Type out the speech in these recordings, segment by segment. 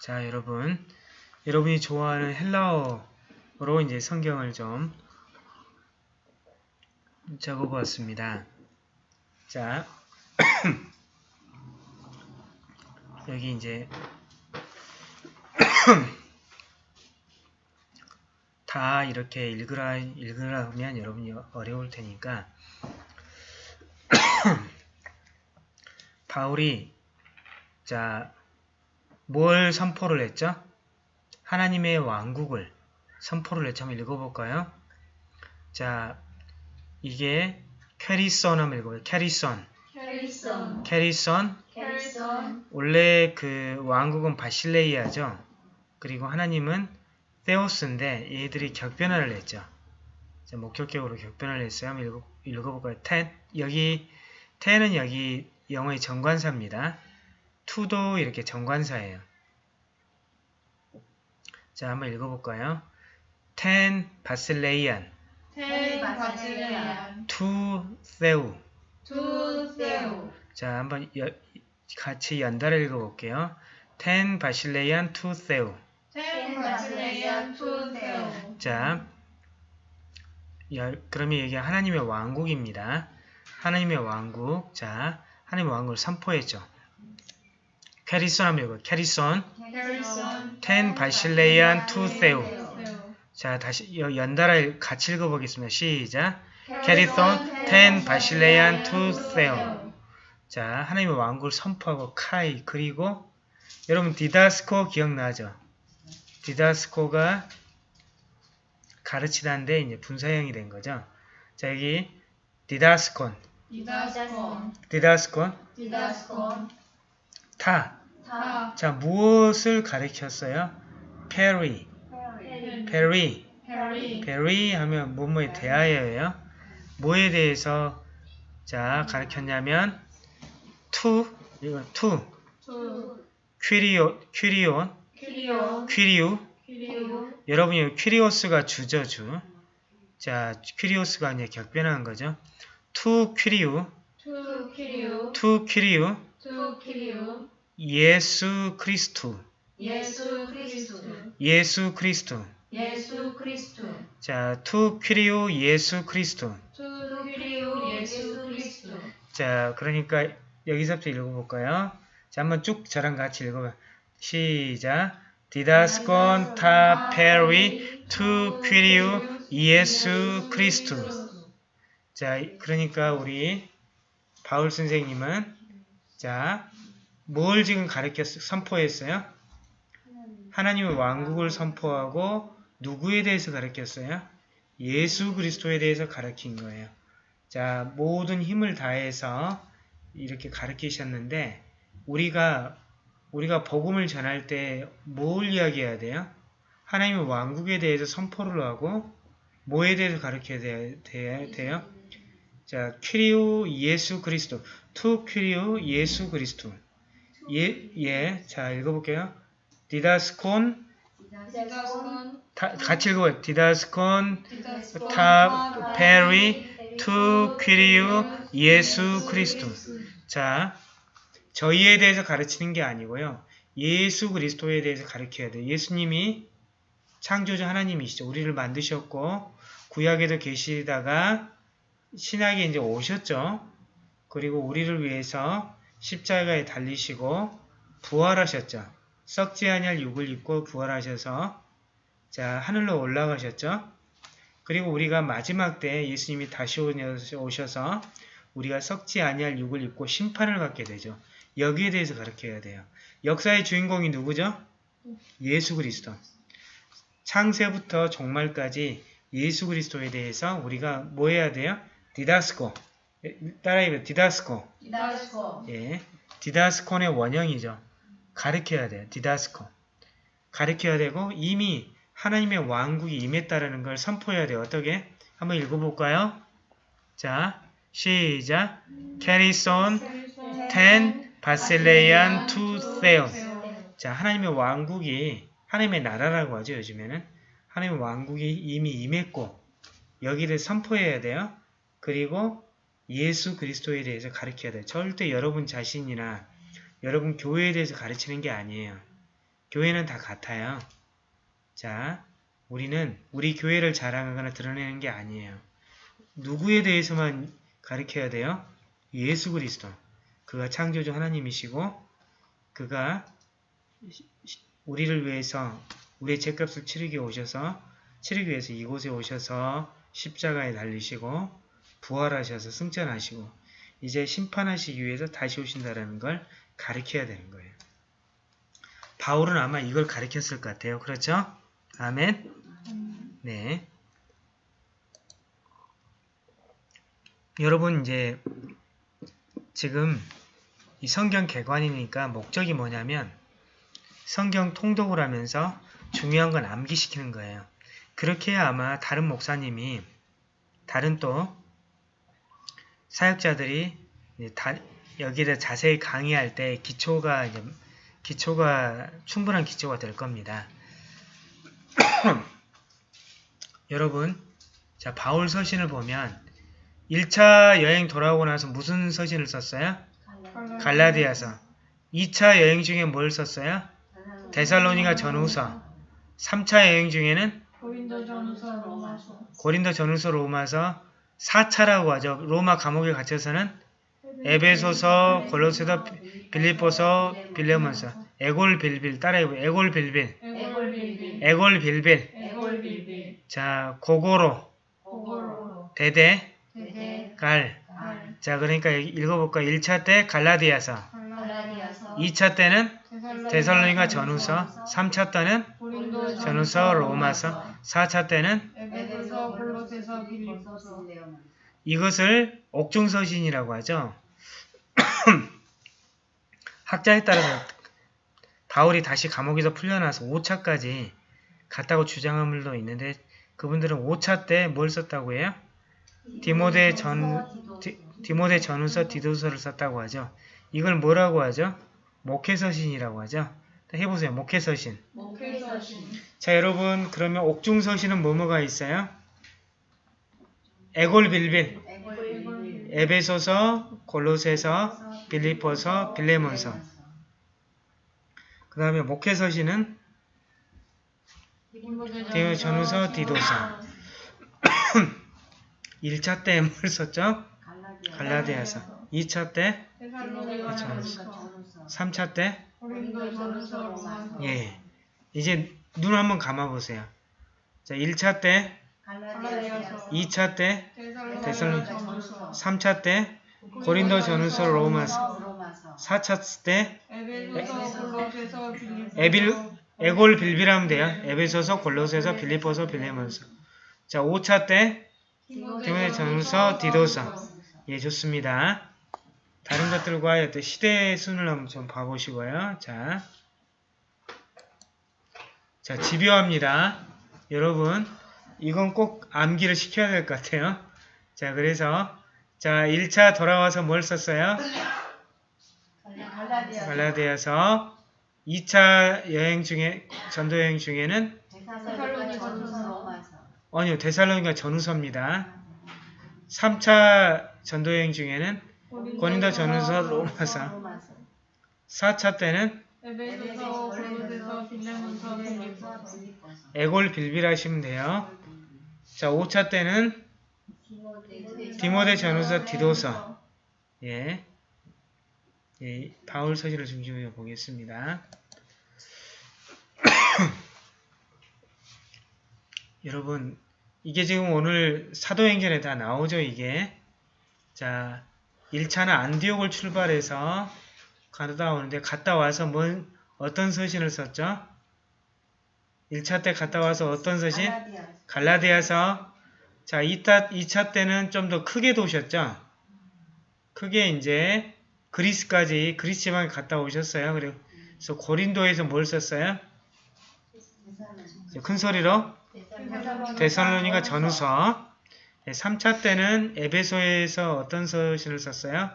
자, 여러분. 여러분이 좋아하는 헬라어로 이제 성경을 좀 적어보았습니다. 자, 여기 이제 다 이렇게 읽으라, 읽으라 하면 여러분이 어려울 테니까 바울이 자, 뭘 선포를 했죠? 하나님의 왕국을 선포를 했죠. 한번 읽어볼까요? 자, 이게 κηρύσσων 한번 읽어봐요. κηρύσσων. κηρύσσων, κηρύσσων. κηρύσσων, 원래 그 왕국은 βασιλεία죠. 그리고 하나님은 θεός인데 얘들이 격변화를 했죠. 자, 목적격으로 격변화를 했어요. 한번 읽어, 읽어볼까요? τὴν. 여기 τὴν은 여기 영어의 정관사입니다. τοῦ도 이렇게 정관사예요. 자, 한번 읽어볼까요? τὴν βασιλείαν τὴν βασιλείαν, τοῦ θεοῦ τοῦ θεοῦ, 자, 한번 여- 같이 연달아 읽어볼게요. τὴν βασιλείαν τοῦ θεοῦ τὴν βασιλείαν, τοῦ θεοῦ. 자, 열- 그러면 이게 하나님의 왕국입니다. 하나님의 왕국. 자, 하나님의 왕국을 선포했죠. 한번 읽어요. κηρύσσων. κηρύσσων, τὴν βασιλείαν τοῦ θεοῦ. 자, 다시 여- 연달아 읽- 같이 읽어보겠습니다. 시작. κηρύσσων, τὴν βασιλείαν τοῦ θεοῦ. 자, 하나님의 왕국을 선포하고 καὶ 그리고 여러분 διδάσκω 기억나죠? διδάσκω가 가르치다인데 이제 분사형이 된 거죠. 자, 여기 διδάσκων, διδάσκων, διδάσκων, διδάσκων, τὰ. τὰ, 자, 무엇을 가르쳤어요? περὶ, περὶ, περὶ, περὶ 하면 뭐뭐에 대하여예요. 뭐에 대해서 자 가르쳤냐면 τοῦ, 이거 τοῦ, τοῦ, κυρίου, κυρίου, κυρίου, κυρίου. κυρίου, 여러분이 κύριος가 주죠, 주. 자, κύριος가 이제 격변한 거죠. τοῦ κυρίου, τοῦ κυρίου, τοῦ κυρίου, τοῦ κυρίου, Ἰησοῦ Χριστοῦ. Ἰησοῦ Χριστοῦ. Ἰησοῦ Χριστοῦ Ἰησοῦ Χριστοῦ 자, τοῦ κυρίου Ἰησοῦ Χριστοῦ. τοῦ κυρίου Ἰησοῦ Χριστοῦ 자, 그러니까 여기서부터 읽어 볼까요? 자, 한번 쭉 저랑 같이 읽어 봐. 시작. διδάσκων τὰ περὶ τοῦ κυρίου Ἰησοῦ Χριστοῦ. 자, 그러니까 우리 바울 선생님은 자, 뭘 지금 가르쳤, 선포했어요? 하나님의 왕국을 선포하고 누구에 대해서 가르쳤어요? 예수 그리스도에 대해서 가르친 거예요. 자, 모든 힘을 다해서 이렇게 가르치셨는데 우리가 우리가 복음을 전할 때 뭘 이야기해야 돼요? 하나님의 왕국에 대해서 선포를 하고 뭐에 대해서 가르쳐야 돼, 돼요? 자, κυρίου Ἰησοῦ Χριστοῦ. τοῦ κυρίου Ἰησοῦ Χριστοῦ. 예, 예. 자, 읽어볼게요. διδάσκων, 다, 같이 읽어요. διδάσκων, τὰ, περὶ, τοῦ κυρίου Ἰησοῦ Χριστοῦ. 자, 저희에 대해서 가르치는 게 아니고요. 예수 그리스도에 대해서 가르쳐야 돼요. 예수님이 창조주 하나님이시죠. 우리를 만드셨고 구약에도 계시다가 신약에 이제 오셨죠. 그리고 우리를 위해서 십자가에 달리시고 부활하셨죠. 썩지 아니할 육을 입고 부활하셔서 자 하늘로 올라가셨죠. 그리고 우리가 마지막 때 예수님이 다시 오셔서 우리가 썩지 아니할 육을 입고 심판을 받게 되죠. 여기에 대해서 가르쳐야 돼요. 역사의 주인공이 누구죠? 예수 그리스도. 창세부터 종말까지 예수 그리스도에 대해서 우리가 뭐 해야 돼요? 디다스코. 따라해봐요. διδάσκω. διδάσκων, 예. διδάσκων의 원형이죠. 가르쳐야 돼요. διδάσκω. 가르쳐야 되고 이미 하나님의 왕국이 임했다라는 걸 선포해야 돼요. 어떻게? 한번 읽어볼까요? 자, 시작. κηρύσσων τὴν βασιλείαν τοῦ θεοῦ. 자, 하나님의 왕국이 하나님의 나라라고 하죠. 요즘에는 하나님의 왕국이 이미 임했고 여기를 선포해야 돼요. 그리고 예수 그리스도에 대해서 가르쳐야 돼요. 절대 여러분 자신이나 여러분 교회에 대해서 가르치는 게 아니에요. 교회는 다 같아요. 자, 우리는 우리 교회를 자랑하거나 드러내는 게 아니에요. 누구에 대해서만 가르쳐야 돼요? 예수 그리스도. 그가 창조주 하나님이시고 그가 우리를 위해서 우리의 죄값을 치르기 오셔서 치르기 위해서 이곳에 오셔서 십자가에 달리시고 부활하셔서 승천하시고 이제 심판하시기 위해서 다시 오신다라는 걸 가르쳐야 되는 거예요. 바울은 아마 이걸 가르쳤을 것 같아요. 그렇죠? 아멘. 네. 여러분 이제 지금 이 성경 개관이니까 목적이 뭐냐면 성경 통독을 하면서 중요한 건 암기시키는 거예요. 그렇게 해야 아마 다른 목사님이 다른 또 사역자들이 다, 여기에 자세히 강의할 때 기초가 이제 기초가 충분한 기초가 될 겁니다. 여러분, 자 바울 서신을 보면 1차 여행 돌아오고 나서 무슨 서신을 썼어요? 갈라디아서. 2차 여행 중에 뭘 썼어요? 데살로니가 전후서. 3차 여행 중에는 고린도 전서 로마서 고린도 전후서 로마서 4차라고 하죠. 로마 감옥에 갇혀서는 에베소서, 골로새서, 빌립보서, 빌레몬서, 에골 빌빌 따라해보 에골 빌빌, 에골 빌빌 에골 빌빌. 에골 빌빌 자 고고로, 대대, 대대 갈. 갈 자 그러니까 읽어볼까? 1차 때 갈라디아서, 갈라디아서 2차 때는 데살로니가 전후서, 3차 때는 전후서 로마서, 4차 때는 에베소서 골로새서 빌립보서 이것을 옥중서신이라고 하죠. 학자에 따라서 바울이 다시 감옥에서 풀려나서 5차까지 갔다고 주장한 분도 있는데 그분들은 5차 때 뭘 썼다고 해요? 디모데 전 디, 디모데 전후서 디도서를 썼다고 하죠. 이걸 뭐라고 하죠? 목회서신이라고 하죠. 해보세요. 목회서신. 목회서신 자 여러분 그러면 옥중서신은 뭐뭐가 있어요? 에골빌빌, 에베소서, 골로새서, 빌립보서, 빌레몬서. 그 다음에 목회서신은 디모 전후서, 디도서. 1차 때 뭘 썼죠? 갈라디아서. 2차 때, 데살로니가 전서. 전서 3차 때, 예. 이제 눈 한번 감아보세요. 자, 1차 때, 갈라디아서 2차 때, 전서 3차 때, 고린도 전후서 로마서. 4차 때, 에빌, 에골 빌빌하면 돼요. 에베소서, 골로새서, 빌립보서, 빌레몬서. 자, 5차 때, 디모데 전후서, 디도서. 예, 좋습니다. 다른 것들과 어떤 시대 순을 한번 좀 봐보시고요. 자, 자 집요합니다. 여러분, 이건 꼭 암기를 시켜야 될 것 같아요. 자, 그래서 자 1차 돌아와서 뭘 썼어요? 갈라디아서 2차 여행 중에 전도 여행 중에는 아니요 데살로니가 전후서입니다. 3차 전도 여행 중에는 고린도 전후서 로마서 4차 때는 에골 빌빌 하시면 돼요. 자 5차 때는 디모데 전후서 디도서 예. 예, 바울 서신을 중심으로 보겠습니다. 여러분, 이게 지금 오늘 사도행전에 다 나오죠, 이게. 자, 1차는 안디옥을 출발해서 갔다 오는데, 갔다 와서 뭔, 어떤 서신을 썼죠? 1차 때 갔다 와서 어떤 서신? 갈라디아서. 자, 2차, 2차 때는 좀 더 크게 도셨죠? 크게 이제 그리스까지 그리스 지방에 갔다 오셨어요. 그래서 고린도에서 뭘 썼어요? 큰 소리로 데살로니가 전후서 3차 때는 에베소에서 어떤 서신을 썼어요?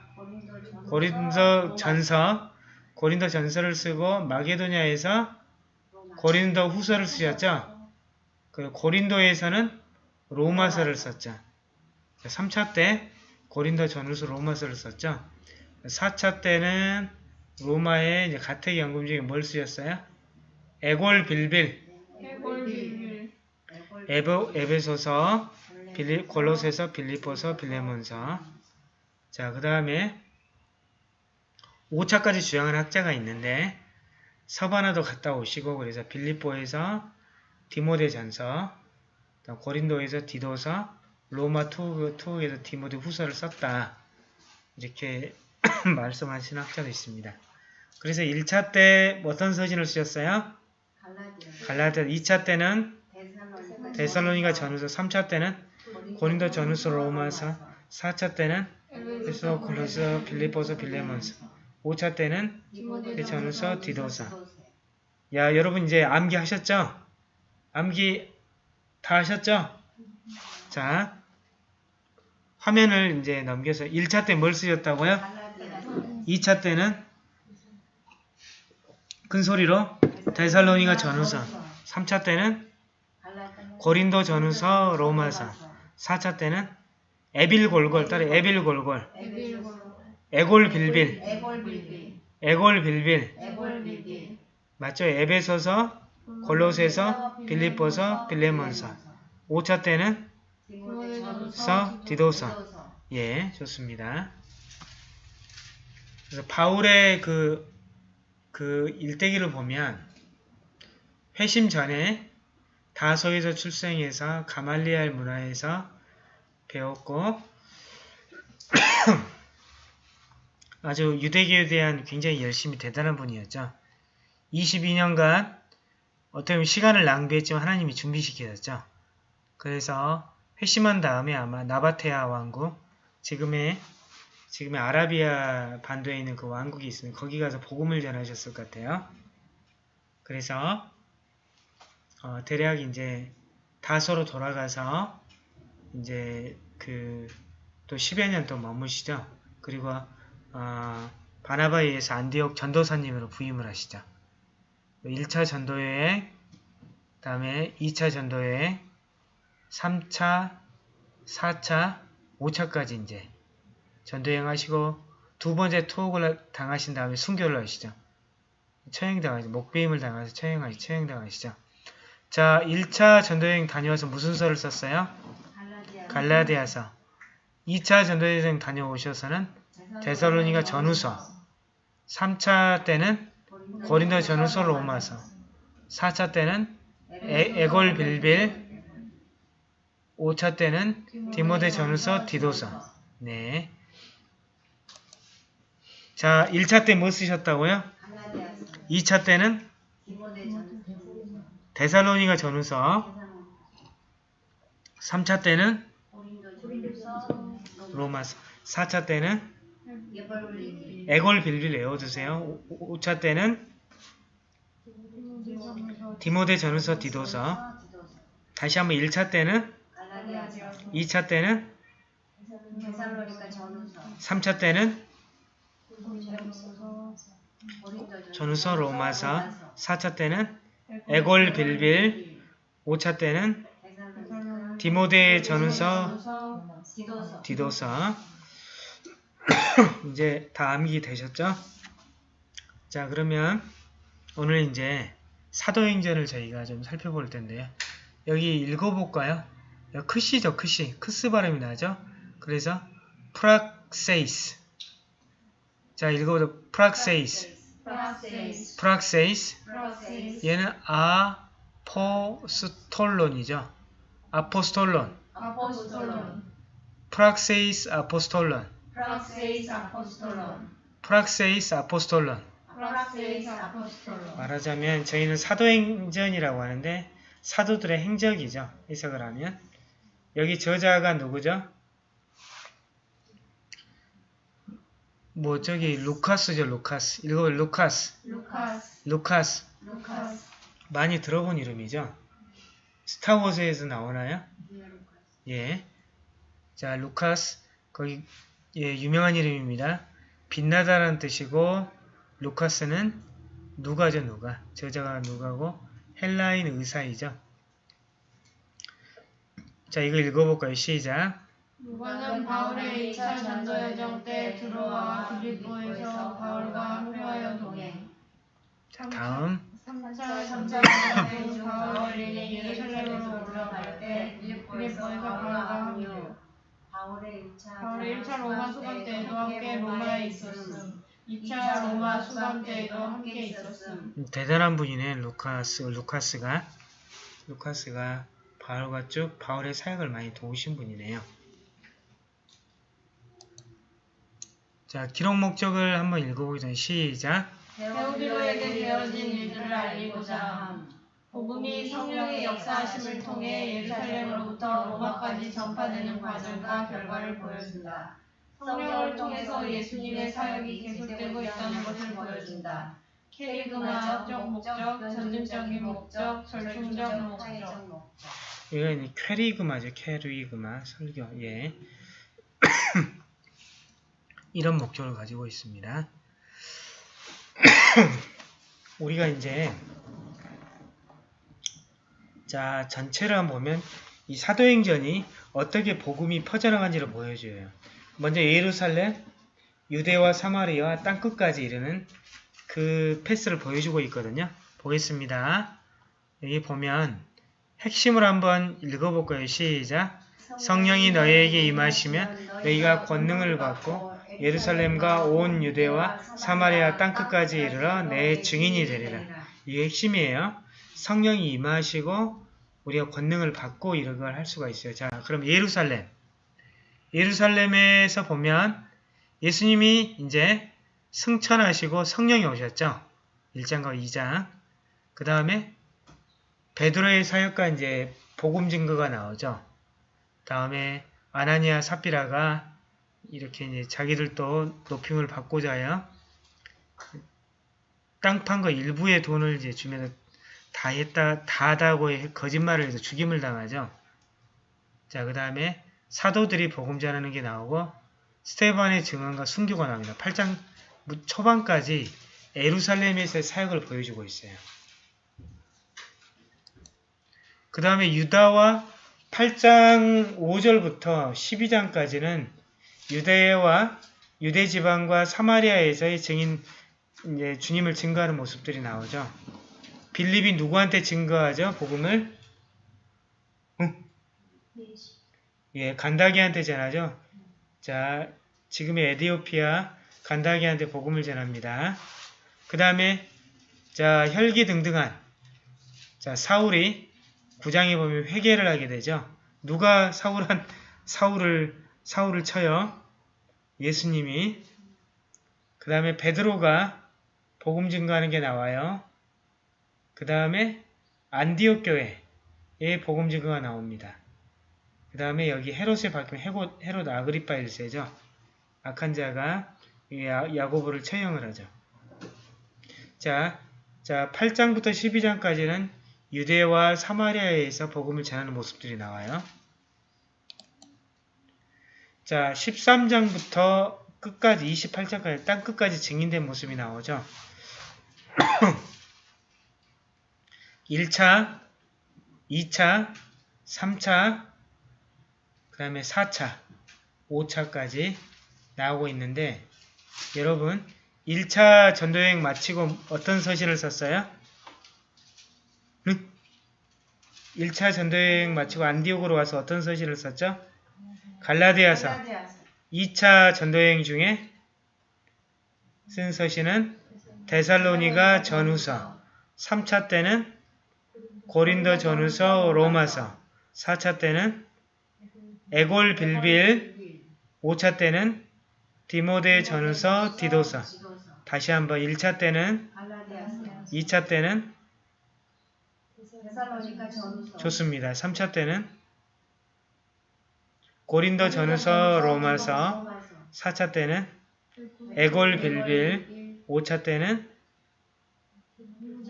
고린도 전서 고린도 전서를 쓰고 마게도냐에서 고린도 후서를 쓰셨죠? 그 고린도에서는 로마서를 썼죠. 3차 때 고린도 전후서 로마서를 썼죠. 4차 때는 로마의 이제 가택 연금 중에 뭘 쓰셨어요? 에골 빌빌 에베, 에베소서 빌리, 골로새서 빌리포서 빌레몬서 자 그 다음에 5차까지 주장하는 학자가 있는데 서바나도 갔다 오시고 그래서 빌립보에서 디모데전서 고린도에서 디도서 로마 투, 투에서 디모데 후서를 썼다 이렇게 말씀하시는 학자도 있습니다. 그래서 1차 때 어떤 서신을 쓰셨어요? 갈라디아 2차 때는 데살로니가 전후서 3차 때는 고린도 전후서 로마서 4차 때는 에베소 골로서 빌리포서 빌레몬서 5차 때는 디모데 전후서 디도서. 야 여러분 이제 암기 하셨죠? 암기 다 하셨죠? 자 화면을 이제 넘겨서 1차 때 뭘 쓰셨다고요? 2차 때는 큰 소리로 데살로니가 전후서 3차 때는 고린도 전후서 로마서 4차 때는 에빌골골. 따라 에빌골골 에빌골 에골 빌빌. 에골 빌빌. 에골 빌빌. 에골 빌빌. 맞죠? 에베소서 골로새서 빌립보서 빌레몬서. 5차 때는 서 디도서. 예 좋습니다. 그래서 바울의 그, 그 일대기를 보면 회심 전에 다소에서 출생해서 가말리알 문화에서 배웠고 아주 유대교에 대한 굉장히 열심히 대단한 분이었죠. 22년간 어떻게 보면 시간을 낭비했지만 하나님이 준비시키셨죠. 그래서 회심한 다음에 아마 나바테아 왕국 지금의 지금의 아라비아 반도에 있는 그 왕국이 있으면 거기 가서 복음을 전하셨을 것 같아요. 그래서 어, 대략 이제 다소로 돌아가서 이제 그 또 10여 년 또 머무시죠. 그리고 어, 바나바에 의해서 안디옥 전도사님으로 부임을 하시죠. 1차 전도여행, 다음에 2차 전도여행, 3차, 4차, 5차까지 이제 전도여행 하시고 두 번째 투옥을 당하신 다음에 순교를 하시죠. 처형당하시죠. 목배임을 당해서 처형하시, 처형당하시죠. 자, 1차 전도여행 다녀와서 무슨 서를 썼어요? 갈라디아서. 2차 전도여행 다녀오셔서는 데살로니가 전후서. 3차 때는 고린도 전후서 로마서. 4차 때는 에, 에골 빌빌. 5차 때는 디모데 전후서 디도서. 네. 자, 1차 때 뭐 쓰셨다고요? 2차 때는 데살로니가 전후서. 3차 때는 로마서. 4차 때는 에골 빌빌 외워두세요. 5차 때는 디모데 전후서 디도서. 다시 한번 1차 때는 갈라디아서 2차 때는 데살로니가 전후서 3차 때는 전후서 로마서 4차 때는 에골 빌빌 5차 때는 디모데 전후서 디도서 이제 다 암기 되셨죠? 자 그러면 오늘 이제 사도행전을 저희가 좀 살펴볼 텐데요. 여기 읽어볼까요? 여기 크시죠 크시 크스 발음이 나죠? 그래서 Πράξεις 자 읽어보자 Πράξεις Πράξεις 얘는 Ἀποστόλων이죠. Ἀποστόλων Ἀποστόλων Πράξεις Ἀποστόλων Πράξεις Ἀποστόλων Πράξεις Ἀποστόλων Πράξεις Ἀποστόλων 말하자면 저희는 사도행전이라고 하는데 사도들의 행적이죠. 해석을 하면 여기 저자가 누구죠? 뭐 저기 루카스죠. 루카스. 읽어 루카스. 루카스 루카스. 루카스 많이 들어본 이름이죠. 스타워즈에서 나오나요? 예. 자, 루카스. 거기 예, 유명한 이름입니다. 빛나다라는 뜻이고 루카스는 누가죠, 누가. 저자가 누가고 헬라인 의사이죠. 자, 이거 읽어볼까요? 시작. 누가는 바울의 2차 전도 여정 때 들어와 빌립보에서 바울과 함께하여 동행 자, 다음. 3 3차 3차 만나고 바울이 예루살렘으로 올라갈 때 빌립보에서 바울과 함께 바울의 1차 바울의 1차 로마 수감 때에도 함께 로마에 있었음 2차 로마 수감 때에도 함께 있었음 음, 대단한 분이네 루카스 루카스가 루카스가 바울과 쭉 바울의 사역을 많이 도우신 분이네요. 자 기록 목적을 한번 읽어보겠습니다. 시작. 베오디로에게 되어진 일들을 알리고자 함 복음이 성령의 역사하심을 통해 예루살렘으로부터 로마까지 전파되는 과정과 결과를 보여준다. 성령을 통해서 예수님의 사역이 계속되고 있다는 것을 보여준다. 캐리그마적 목적, 전증적인 목적, 절충적 목적. 이건 퀘리그마죠. 퀘리그마 설교. 예. 이런 목적을 가지고 있습니다. 우리가 이제 자 전체를 한번 보면 이 사도행전이 어떻게 복음이 퍼져나간지를 보여줘요. 먼저 예루살렘, 유대와 사마리아 땅 끝까지 이르는 그 패스를 보여주고 있거든요. 보겠습니다. 여기 보면 핵심을 한번 읽어볼까요? 시작. 성령이 너희에게 임하시면 너희가 권능을 받고 예루살렘과 온 유대와 사마리아 땅 끝까지 이르러 내 증인이 되리라. 이게 핵심이에요. 성령이 임하시고 우리가 권능을 받고 이런 걸 할 수가 있어요. 자, 그럼 예루살렘. 예루살렘에서 보면 예수님이 이제 승천하시고 성령이 오셨죠. 1장과 2장. 그 다음에 베드로의 사역과 이제 복음 증거가 나오죠. 다음에 아나니아 삽비라가 이렇게 이제 자기들도 높임을 받고자 하여 땅판거 일부의 돈을 이제 주면 다 했다, 다 하다고 해- 거짓말을 해서 죽임을 당하죠. 자, 그 다음에 사도들이 복음 전하는 게 나오고 스테반의 증언과 순교가 나옵니다. 8장 초반까지 에루살렘에서의 사역을 보여주고 있어요. 그 다음에 유다와 8장 5절부터 12장까지는 유대와 유대 지방과 사마리아에서의 증인 주님을 증거하는 모습들이 나오죠. 빌립이 누구한테 증거하죠? 복음을? 응? 예, 간다기한테 전하죠. 자, 지금의 에디오피아 간다기한테 복음을 전합니다. 그 다음에 자 혈기 등등한 자 사울이 구장에 보면 회개를 하게 되죠. 누가 사울한 사울을 사울을 쳐요. 예수님이 그 다음에 베드로가 복음 증거하는 게 나와요. 그 다음에 안디옥 교회에 복음 증거가 나옵니다. 그 다음에 여기 헤롯의 밝히면 헤롯, 헤롯 아그리파 1세죠. 악한 자가 야- 야고보를 처형을 하죠. 자, 자 8장부터 12장까지는 유대와 사마리아에서 복음을 전하는 모습들이 나와요. 자, 13장부터 끝까지 28장까지 땅 끝까지 증인된 모습이 나오죠. 1차, 2차, 3차, 그 다음에 4차, 5차까지 나오고 있는데 여러분 1차 전도여행 마치고 어떤 서신을 썼어요? 응? 1차 전도여행 마치고 안디옥으로 와서 어떤 서신을 썼죠? 갈라디아서 2차 전도여행 중에 쓴 서신은 데살로니가 전후서 3차 때는 고린도 전후서 로마서. 4차 때는 에골 빌빌. 5차 때는 디모데 전후서 디도서 다시 한번 1차 때는 2차 때는 좋습니다. 3차 때는 고린도 전후서 로마서. 4차 때는 에골 빌빌. 5차 때는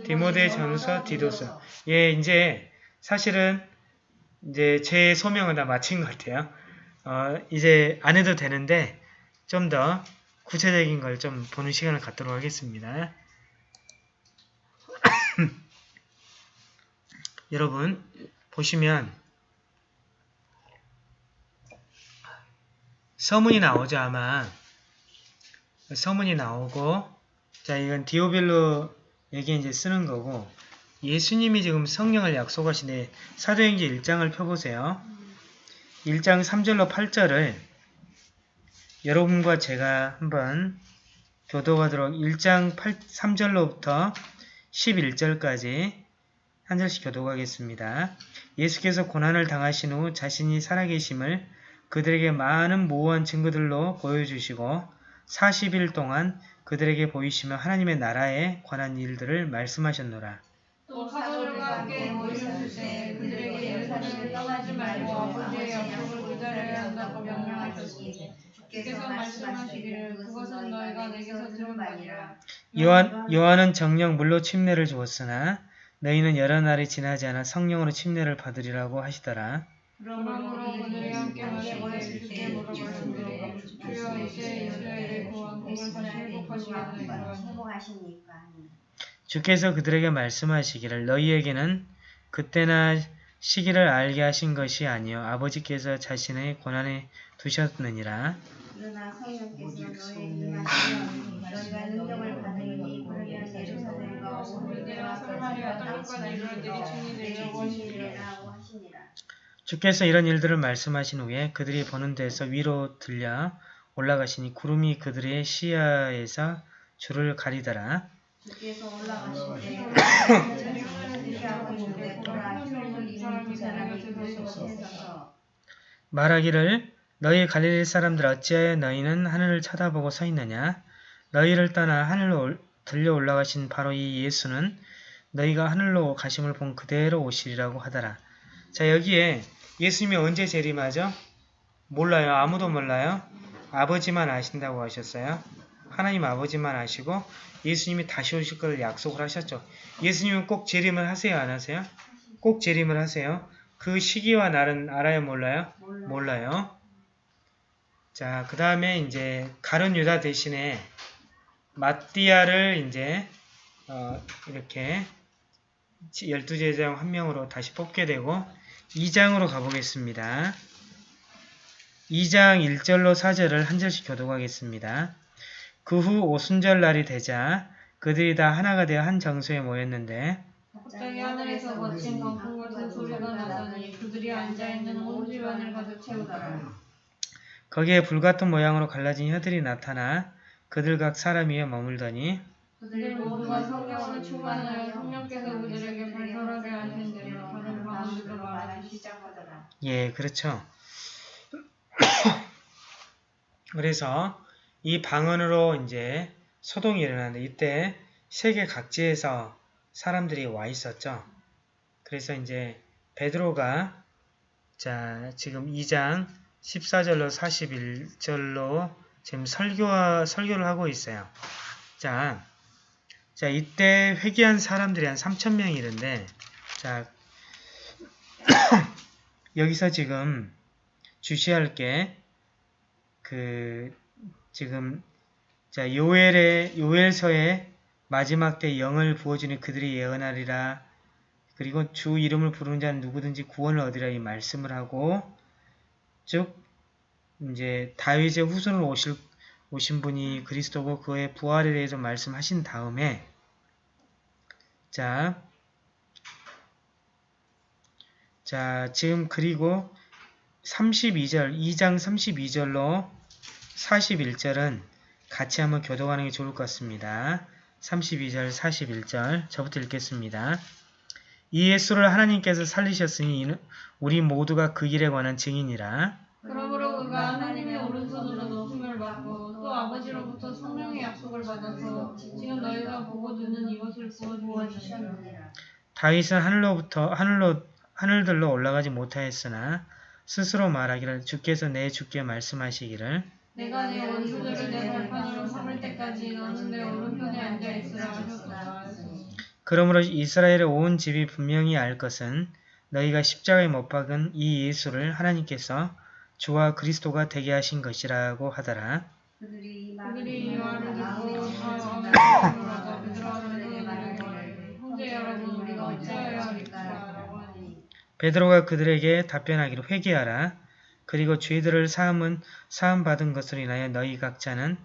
디모데 전후서 디도서 예 이제 사실은 이제 제 소명은 다 마친 것 같아요. 어, 이제 안 해도 되는데 좀 더 구체적인 걸 좀 보는 시간을 갖도록 하겠습니다. 여러분 보시면 서문이 나오죠 아마 서문이 나오고 자 이건 디오빌로 여기에 이제 쓰는 거고 예수님이 지금 성령을 약속하시네 사도행전 1장을 펴보세요. 1장 3절로 8절을 여러분과 제가 한번 교도하도록 1장 8, 3절로부터 11절까지 한 절씩 교도하겠습니다. 예수께서 고난을 당하신 후 자신이 살아계심을 그들에게 많은 모호한 증거들로 보여주시고 40일 동안 그들에게 보이시며 하나님의 나라에 관한 일들을 말씀하셨노라. 또 사도들과 함께 모이셨을 때 그들에게 예루살렘을 떠나지 말고 아버지의 약속을 기다려야 한다고 명령하셨으니 주께서 말씀하시기를 그것은 너희가 내게서 들은 바니라 요한, 요한은 정령 물로 침례를 주었으나 너희는 여러 날이 지나지 않아 성령으로 침례를 받으리라고 하시더라. 그러므로 그들이 함께 마시기를 주께 물어보시기를 주여 이제 이스라엘의 주께서 그들에게 말씀하시기를 너희에게는 그때나 시기를 알게 하신 것이 아니요 아버지께서 자신의 고난에 두셨느니라. 그러나 성령께서 너희에게 너희가 능력을 예루살렘과 하시니라 되리라고 하시니라. 주께서 이런 일들을 말씀하신 후에 그들이 보는 데서 위로 들려 올라가시니 구름이 그들의 시야에서 주를 가리더라. 말하기를 너희 갈릴리 사람들 어찌하여 너희는 하늘을 쳐다보고 서 있느냐? 너희를 떠나 하늘로 올- 들려 올라가신 바로 이 예수는 너희가 하늘로 가심을 본 그대로 오시리라고 하더라. 자 여기에 예수님이 언제 재림하죠? 몰라요. 아무도 몰라요. 아버지만 아신다고 하셨어요. 하나님 아버지만 아시고 예수님이 다시 오실 것을 약속을 하셨죠. 예수님은 꼭 재림을 하세요? 안 하세요? 꼭 재림을 하세요. 그 시기와 날은 알아요? 몰라요? 몰라. 몰라요. 자, 그 다음에 이제 가룟 유다 대신에 마띠아를 이제 어, 이렇게 열두 제자 중한 명으로 다시 뽑게 되고 2장으로 가보겠습니다. 2장 1절로 4절을 한 절씩 교독하겠습니다. 그 후 오순절 날이 되자 그들이 다 하나가 되어 한 장소에 모였는데 갑자기 하늘에서 거친 광풍 같은 소리가 나더니 그들이 앉아있는 온 집안을 가득 채우더라 거기에 불같은 모양으로 갈라진 혀들이 나타나 그들 각 사람 위에 머물더니 그들 모두가 성령으로 충만하여 성령께서 그들에게 발설하게 하신 대로 다른 방언들로 말하기 시작하더라. 예, 그렇죠. 그래서 이 방언으로 이제 소동이 일어나는데 이때 세계 각지에서 사람들이 와 있었죠. 그래서 이제 베드로가 자 지금 2장 14절로 41절로 지금 설교와 설교를 하고 있어요. 자, 자 이때 회개한 사람들이 한 3천 명이 있는데 자 여기서 지금 주시할 게 그 지금 자 요엘의 요엘서의 마지막 때 영을 부어주니 그들이 예언하리라. 그리고 주 이름을 부르는 자는 누구든지 구원을 얻으리라 이 말씀을 하고 즉 이제 다윗의 후손으로 오실 오신 분이 그리스도고 그의 부활에 대해서 말씀하신 다음에 자 자, 지금 그리고 32절, 2장 32절로 41절은 같이 한번 교독하는 게 좋을 것 같습니다. 32절, 41절 저부터 읽겠습니다. 이 예수를 하나님께서 살리셨으니 우리 모두가 그 길에 관한 증인이라. 그러므로 그가 하나님의 오른손으로 높임을 받고 또 아버지로부터 성령의 약속을 받아서 지금 너희가 보고 듣는 이것을 부어주셨느니라. 주셨느니라. 다윗은 하늘로부터 하늘로 하늘들로 올라가지 못하였으나 스스로 말하기를 주께서 내 주께 말씀하시기를 내가 내 원수들을 내 발판으로 삼을 때까지 너는 내 오른편에 앉아 있으라 하셨다. 그러므로 이스라엘의 온 집이 분명히 알 것은 너희가 십자가에 못 박은 이 예수를 하나님께서 주와 그리스도가 되게 하신 것이라고 하더라. 그들이 이 말을 듣고 형제 여러분 우리가 어찌하여 베드로가 그들에게 답변하기를 회개하라. 그리고 죄들을 사함은 사함 받은 것으로 인하여 너희 각자는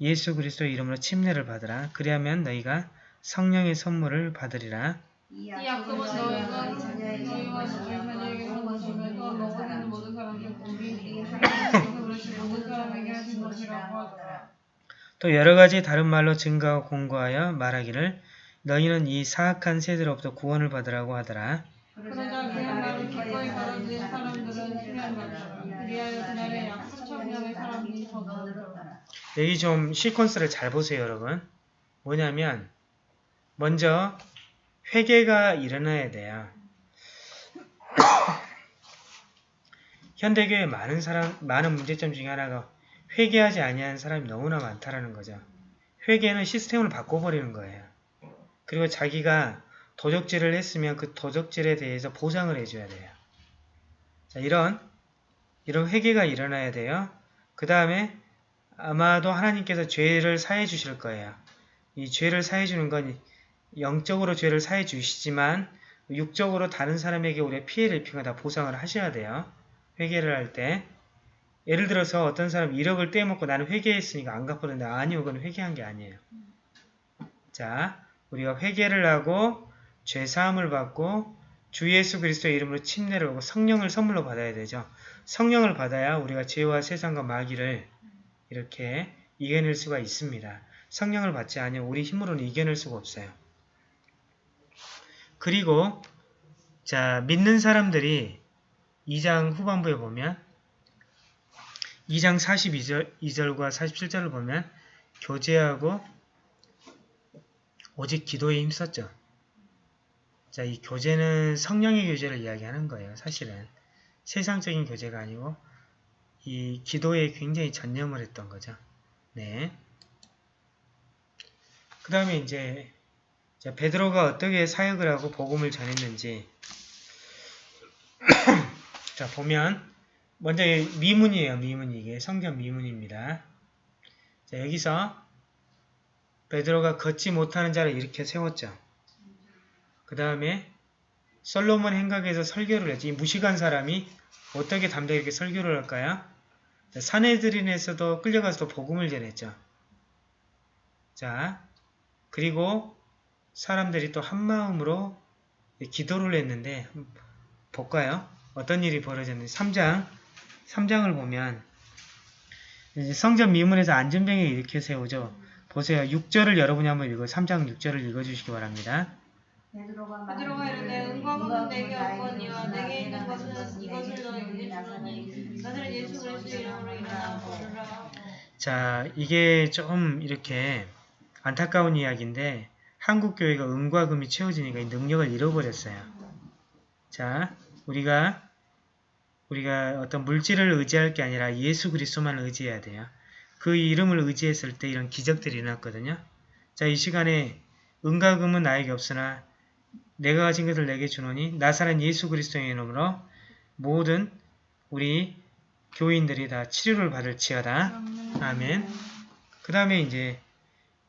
예수 그리스도의 이름으로 침례를 받으라. 그리하면 너희가 성령의 선물을 받으리라. 이이 약속은 너희가 너희와 너희 자녀에게서 나시면서 너고 있는 모든 사람들 우리 하나님께서 그러신 모든 사람에게 하신 것이라고 하더라. 또 여러 가지 다른 말로 증가하고 공고하여 말하기를 너희는 이 사악한 세대로부터 구원을 받으라고 하더라. 그러자 그 말을 기꺼이 받아들인 사람들은 심히 받더라. 그리하여 그날에 약 4천 명의 사람이 더 늘었더라. 여기 좀 시퀀스를 잘 보세요, 여러분. 뭐냐면 먼저 회개가 일어나야 돼요. 현대교회 많은 사람 많은 문제점 중에 하나가 회개하지 아니하는 사람이 너무나 많다라는 거죠. 회개는 시스템을 바꿔버리는 거예요. 그리고 자기가 도적질을 했으면 그 도적질에 대해서 보상을 해줘야 돼요. 자, 이런 이런 회개가 일어나야 돼요. 그 다음에 아마도 하나님께서 죄를 사해 주실 거예요. 이 죄를 사해 주는 건 영적으로 죄를 사해 주시지만 육적으로 다른 사람에게 우리가 피해를 입히거나 다 보상을 하셔야 돼요. 회개를 할 때. 예를 들어서 어떤 사람 1억을 떼먹고 나는 회개했으니까 안 갚았는데 아니요. 그건 회개한 게 아니에요. 자, 우리가 회개를 하고 죄 사함을 받고 주 예수 그리스도의 이름으로 침례를 하고 성령을 선물로 받아야 되죠. 성령을 받아야 우리가 죄와 세상과 마귀를 이렇게 이겨낼 수가 있습니다. 성령을 받지 않으면 우리 힘으로는 이겨낼 수가 없어요. 그리고 자 믿는 사람들이 2장 후반부에 보면 2장 42절 2절과 47절을 보면 교제하고 오직 기도에 힘썼죠. 자, 이 교제는 성령의 교제를 이야기하는 거예요. 사실은 세상적인 교제가 아니고 이 기도에 굉장히 전념을 했던 거죠. 네. 그 다음에 이제 자, 베드로가 어떻게 사역을 하고 복음을 전했는지 자 보면 먼저 이 미문이에요. 미문 이게 성경 미문입니다. 자 여기서 베드로가 걷지 못하는 자를 이렇게 세웠죠. 그 다음에 솔로몬 행각에서 설교를 했지. 이 무식한 사람이 어떻게 담대하게 설교를 할까요? 자, 사내들인에서도 끌려가서 복음을 전했죠. 자, 그리고 사람들이 또 한마음으로 기도를 했는데 볼까요? 어떤 일이 벌어졌는지 3장 3장을 보면 성전 미문에서 안전병에 이렇게 세우죠. 보세요. 6절을 여러분이 한번 읽어 3장 6절을 읽어주시기 바랍니다. 베드로가 이르되 은과 금은 내게 없거니와 내게 있는 것은 이것을 너희에게 주노니 너희는 예수 그리스도의 이름으로 일어나 걸으라. 자, 이게 좀 이렇게 안타까운 이야기인데 한국 교회가 은과 금이 채워지니까 이 능력을 잃어버렸어요. 자, 우리가 우리가 어떤 물질을 의지할 게 아니라 예수 그리스도만 의지해야 돼요. 그 이름을 의지했을 때 이런 기적들이 일어났거든요. 자, 이 시간에 은과 금은 나에게 없으나 내가 가진 것을 내게 주노니 나사는 예수 그리스도의 이름으로 모든 우리 교인들이 다 치료를 받을지어다. 아멘. 그 다음에 이제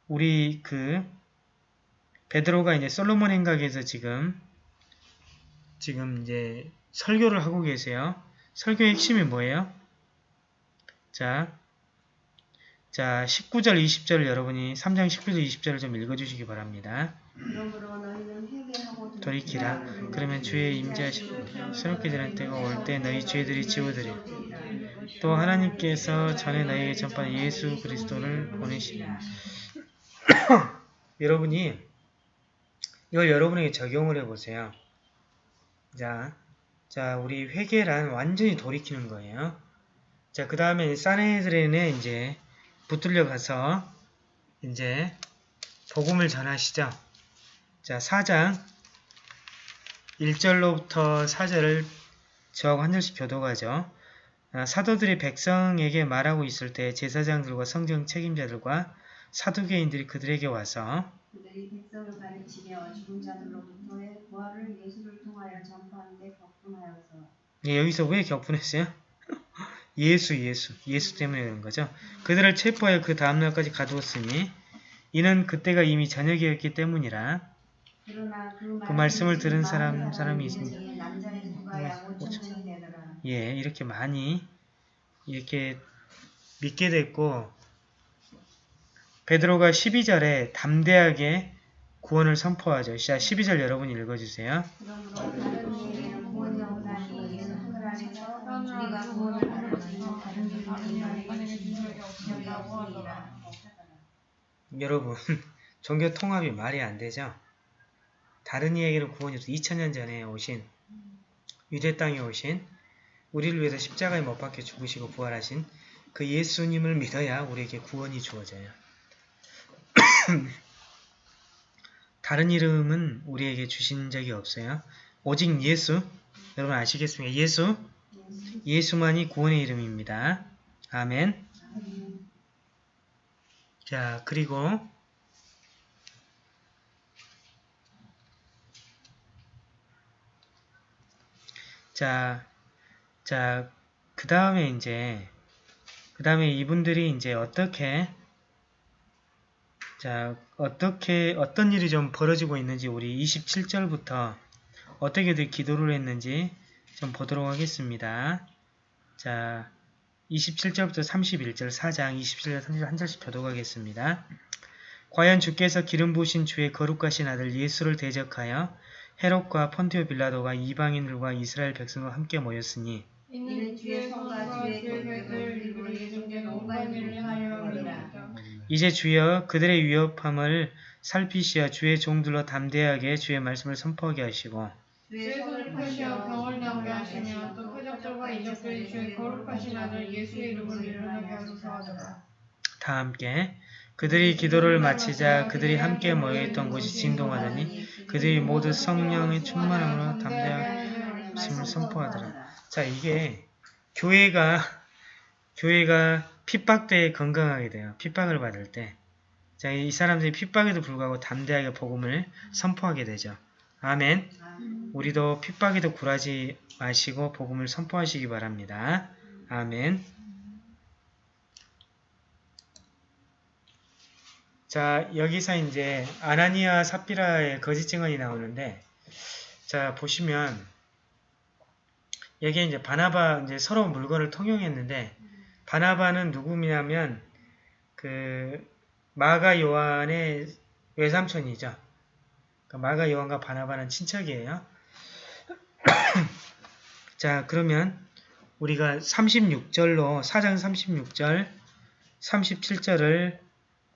우리 그 베드로가 이제 솔로몬 행각에서 지금 지금 이제 설교를 하고 계세요. 설교의 핵심이 뭐예요? 자, 자 19절 20절 여러분이 3장 19절 20절을 좀 읽어주시기 바랍니다. 돌이키라. 그러면 주의 임재하시고 새롭게 되는 때가 올 때 너희 죄들이 지워드리. 또 하나님께서 전에 너희에게 전파한 예수 그리스도를 보내시니. 여러분이 이걸 여러분에게 적용을 해보세요. 자, 자 우리 회개란 완전히 돌이키는 거예요. 자, 그 다음에 사내들에는 이제 붙들려 가서 이제 복음을 전하시죠. 자, 4장 1절로부터 4절을 저하고 한 절씩 교도가죠. 아, 사도들이 백성에게 말하고 있을 때 제사장들과 성경 책임자들과 사두개인들이 그들에게 와서 그들이 백성을 가르치며 죽은 자들로부터의 부활을 예수를 통하여 전파하는데 격분하여서 예, 여기서 왜 격분했어요? 예수, 예수, 예수 때문에 그런 거죠. 그들을 체포하여 그 다음날까지 가두었으니 이는 그때가 이미 저녁이었기 때문이라 그러나 그, 말씀을 들은 사람- 사람이 5천명이 되더라. 예, 이렇게 많이 이렇게 믿게 됐고 베드로가 12절에 담대하게 구원을 선포하죠. 자, 12절 여러분 읽어주세요. 여러분, 종교 통합이 말이 안 되죠? 다른 이에게는 구원이 없어 2000년 전에 오신 유대 땅에 오신 우리를 위해서 십자가에 못 박혀 죽으시고 부활하신 그 예수님을 믿어야 우리에게 구원이 주어져요. 다른 이름은 우리에게 주신 적이 없어요. 오직 예수, 여러분 아시겠습니까? 예수, 예수만이 구원의 이름입니다. 아멘. 자, 그리고 자, 자, 그 다음에 이제, 그 다음에 이분들이 이제 어떻게, 자, 어떻게, 어떤 일이 좀 벌어지고 있는지 우리 27절부터 어떻게들 기도를 했는지 좀 보도록 하겠습니다. 자, 27절부터 31절 4장 27절 30절 한 절씩 교독하겠습니다. 과연 주께서 기름 부으신 주의 거룩하신 아들 예수를 대적하여 헤롯과 폰티오 빌라도가 이방인들과 이스라엘 백성과 함께 모였으니. 이제 주여 그들의 위협함을 살피시어 주의 종들로 담대하게 주의 말씀을 선포하게 하시고 주의 손을 펴시어 병을 나오게 하시며 또 표적들과 이적들이 주의 거룩하신 아들 예수의 이름으로 일어나게 하소서 하더라. 다 함께 그들이 기도를 마치자 그들이 함께 모여있던 곳이 진동하더니 그들이 모두 성령의 충만함으로 말씀을 선포하더라. 자 이게 교회가 교회가 핍박 때 건강하게 돼요. 핍박을 받을 때. 자, 이 사람들이 핍박에도 불구하고 담대하게 복음을 선포하게 되죠. 아멘. 우리도 핍박에도 굴하지 마시고 복음을 선포하시기 바랍니다. 아멘. 자, 여기서 이제 아나니아 삽비라의 거짓 증언이 나오는데 자, 보시면 여기에 이제 바나바 이제 서로 물건을 통용했는데 바나바는 누구냐면 그 마가 요한의 외삼촌이죠. 그 마가 요한과 바나바는 친척이에요. 자, 그러면 우리가 36절로 4장 36절, 37절을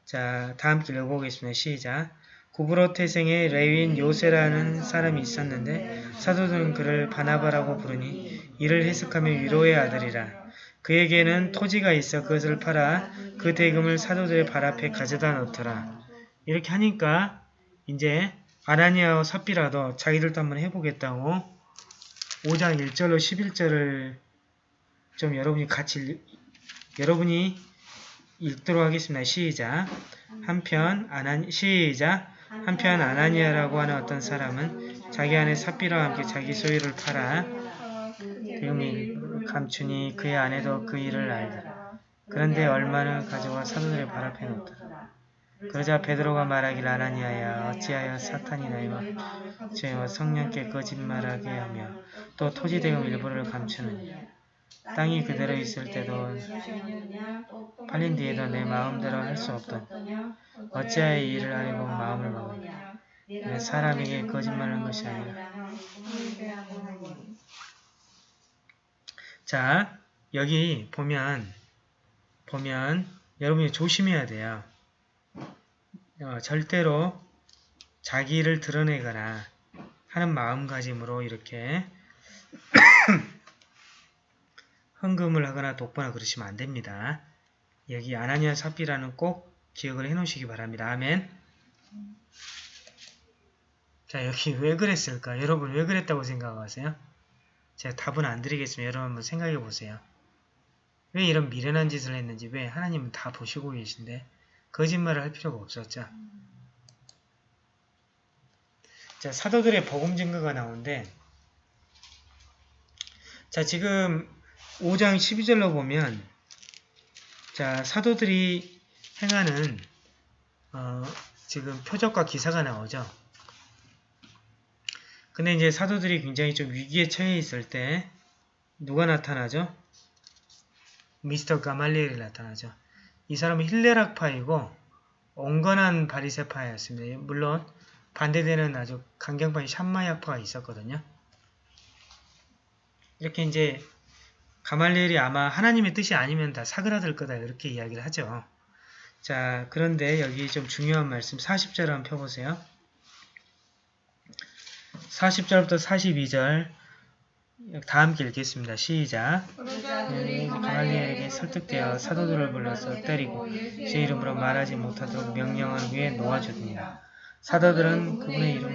자, 다 함께 읽어보겠습니다. 시작. 구브로 태생의 레위인 요세라는 사람이 있었는데 사도들은 그를 바나바라고 부르니 이를 해석하며 위로의 아들이라. 그에게는 토지가 있어 그것을 팔아 그 대금을 사도들의 발 앞에 가져다 놓더라. 이렇게 하니까 이제 아나니아와 삽비라도 자기들도 한번 해보겠다고 5장 1절로 11절을 좀 여러분이 같이 읽- 여러분이 읽도록 하겠습니다. 시작. 한편 아나 시작. 한편 아나니아라고 하는 어떤 사람은 자기 아내 삽비라와 함께 자기 소유를 팔아 대금을 감추니 그의 아내도 그 일을 알더라. 그런데 얼마나 가져와 사도들의 발 앞에 놓더라. 그러자 베드로가 말하길 아나니아야 어찌하여 사탄이 너희와 죄와 성령께 거짓말하게 하며 또 토지 대금 일부를 감추느냐? 땅이 그대로 있을 때도 팔린 뒤에도 내 마음대로 할 수 없던 어찌하여 이 일을 하려고 마음을 먹느냐? 내 사람에게 거짓말하는 것이 아니라. 자 여기 보면 보면 여러분이 조심해야 돼요. 어, 절대로 자기를 드러내거나 하는 마음가짐으로 이렇게 헌금을 하거나 독보나 그러시면 안 됩니다. 여기 아나니아 삽비라는 꼭 기억을 해 놓으시기 바랍니다. 아멘. 자 여기 왜 그랬을까? 여러분 왜 그랬다고 생각하세요? 제가 답은 안 드리겠습니다. 여러분 한번 생각해 보세요. 왜 이런 미련한 짓을 했는지 왜 하나님은 다 보시고 계신데 거짓말을 할 필요가 없었죠. 자 사도들의 복음 증거가 나오는데 자 지금 5장 12절로 보면 자 사도들이 행하는 어, 지금 표적과 기사가 나오죠. 근데 이제 사도들이 굉장히 좀 위기에 처해 있을 때 누가 나타나죠? 미스터 가말리엘이 나타나죠. 이 사람은 힐레락파이고 온건한 바리세파였습니다. 물론 반대되는 아주 강경파인 샴마야파가 있었거든요. 이렇게 이제 가말리엘이 아마 하나님의 뜻이 아니면 다 사그라들 거다 이렇게 이야기를 하죠. 자 그런데 여기 좀 중요한 말씀 40절 한번 펴보세요. 40절부터 42절 다 함께 읽겠습니다. 시작. 그들이 가말리엘에게 설득되어 사도들을 불러서 때리고 제 이름으로 말하지 못하도록 명령한 후에 놓아주니라. 사도들은 그분의 이름을.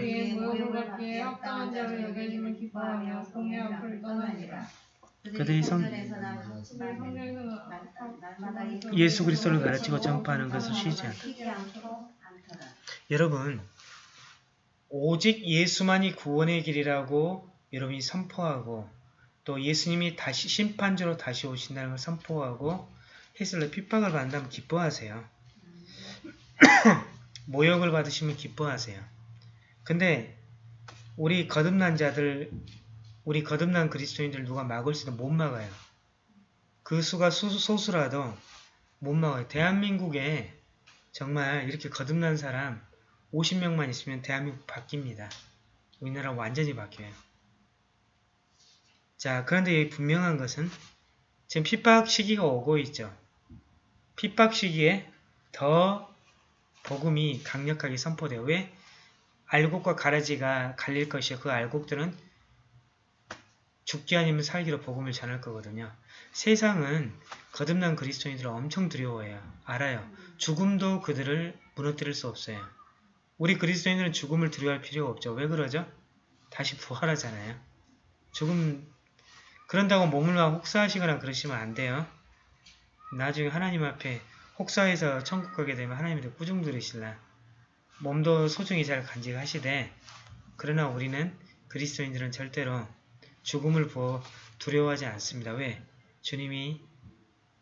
그들이 성- 예수 그리스도를 가르치고 전파하는 것을 쉬지 않다. 여러분, 오직 예수만이 구원의 길이라고 여러분이 선포하고 또 예수님이 다시 심판주로 다시 오신다는 걸 선포하고 때 핍박을 받는다면 기뻐하세요. 모욕을 받으시면 기뻐하세요. 근데 우리 거듭난 자들, 우리 거듭난 그리스도인들 누가 막을 수도 못 막아요. 그 수가 수, 소수라도 못 막아요. 대한민국에 정말 이렇게 거듭난 사람 50명만 있으면 대한민국 바뀝니다. 우리나라 완전히 바뀌어요. 자, 그런데 분명한 것은 지금 핍박 시기가 오고 있죠. 핍박 시기에 더 복음이 강력하게 선포돼요. 왜? 알곡과 가라지가 갈릴 것이요. 그 알곡들은 죽기 아니면 살기로 복음을 전할 거거든요. 세상은 거듭난 그리스도인들을 엄청 두려워해요. 알아요. 죽음도 그들을 무너뜨릴 수 없어요. 우리 그리스도인들은 죽음을 두려워할 필요가 없죠. 왜 그러죠? 다시 부활하잖아요. 죽음 그런다고 몸을 막 혹사하시거나 그러시면 안 돼요. 나중에 하나님 앞에 혹사해서 천국 가게 되면 하나님한테 꾸중 들으실라. 몸도 소중히 잘 간직하시되 그러나 우리는 그리스도인들은 절대로 죽음을 두려워하지 않습니다. 왜? 주님이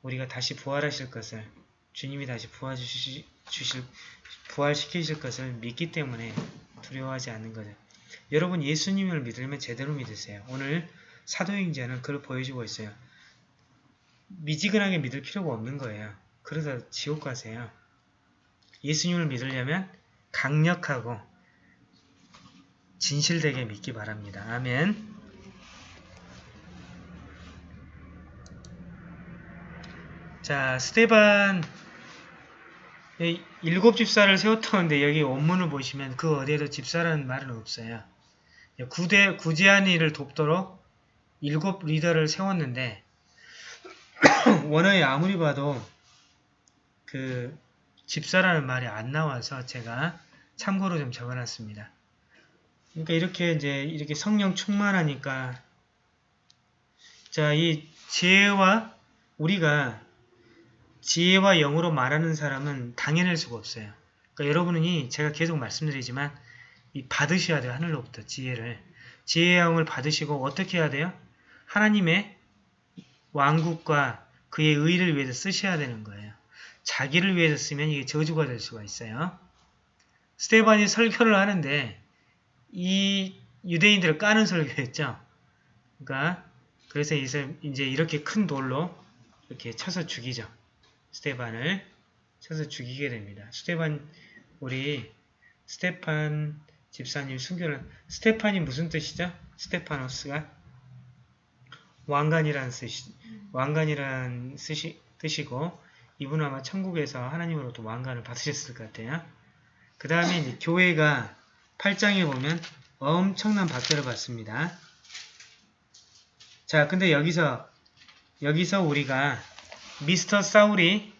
우리가 다시 부활하실 것을 주님이 다시 부활주실, 주실, 부활시키실 것을 믿기 때문에 두려워하지 않는 거죠. 여러분 예수님을 믿으면 제대로 믿으세요. 오늘 사도행전은 그걸 보여주고 있어요. 미지근하게 믿을 필요가 없는 거예요. 그러다 지옥 가세요. 예수님을 믿으려면 강력하고 진실되게 믿기 바랍니다. 아멘. 자, 스테반 이 일곱 집사를 세웠다는데 여기 원문을 보시면 그 어디에도 집사라는 말은 없어요. 구대, 구제한 이를 돕도록 일곱 리더를 세웠는데 원어에 아무리 봐도 그 집사라는 말이 안 나와서 제가 참고로 좀 적어놨습니다. 그러니까 이렇게 이제 이렇게 성령 충만하니까 자 이 지혜와 우리가 지혜와 영으로 말하는 사람은 당해낼 수가 없어요. 그러니까 여러분이 제가 계속 말씀드리지만 이 받으셔야 돼요. 하늘로부터 지혜를. 지혜의 영을 받으시고 어떻게 해야 돼요? 하나님의 왕국과 그의 의를 위해서 쓰셔야 되는 거예요. 자기를 위해서 쓰면 이게 저주가 될 수가 있어요. 스테반이 설교를 하는데 이 유대인들을 까는 설교였죠. 그러니까 그래서 이제 이렇게 큰 돌로 이렇게 쳐서 죽이죠. 스테반을 쳐서 죽이게 됩니다. 스테반 우리 스테판 집사님 순교는 스테판이 무슨 뜻이죠? 스테파노스가 왕관이라는 뜻이 왕관이라는 뜻이, 뜻이고 이분은 아마 천국에서 하나님으로부터 왕관을 받으셨을 것 같아요. 그 다음에 교회가 8장에 보면 엄청난 박대를 받습니다. 자, 근데 여기서 여기서 우리가 미스터 사울이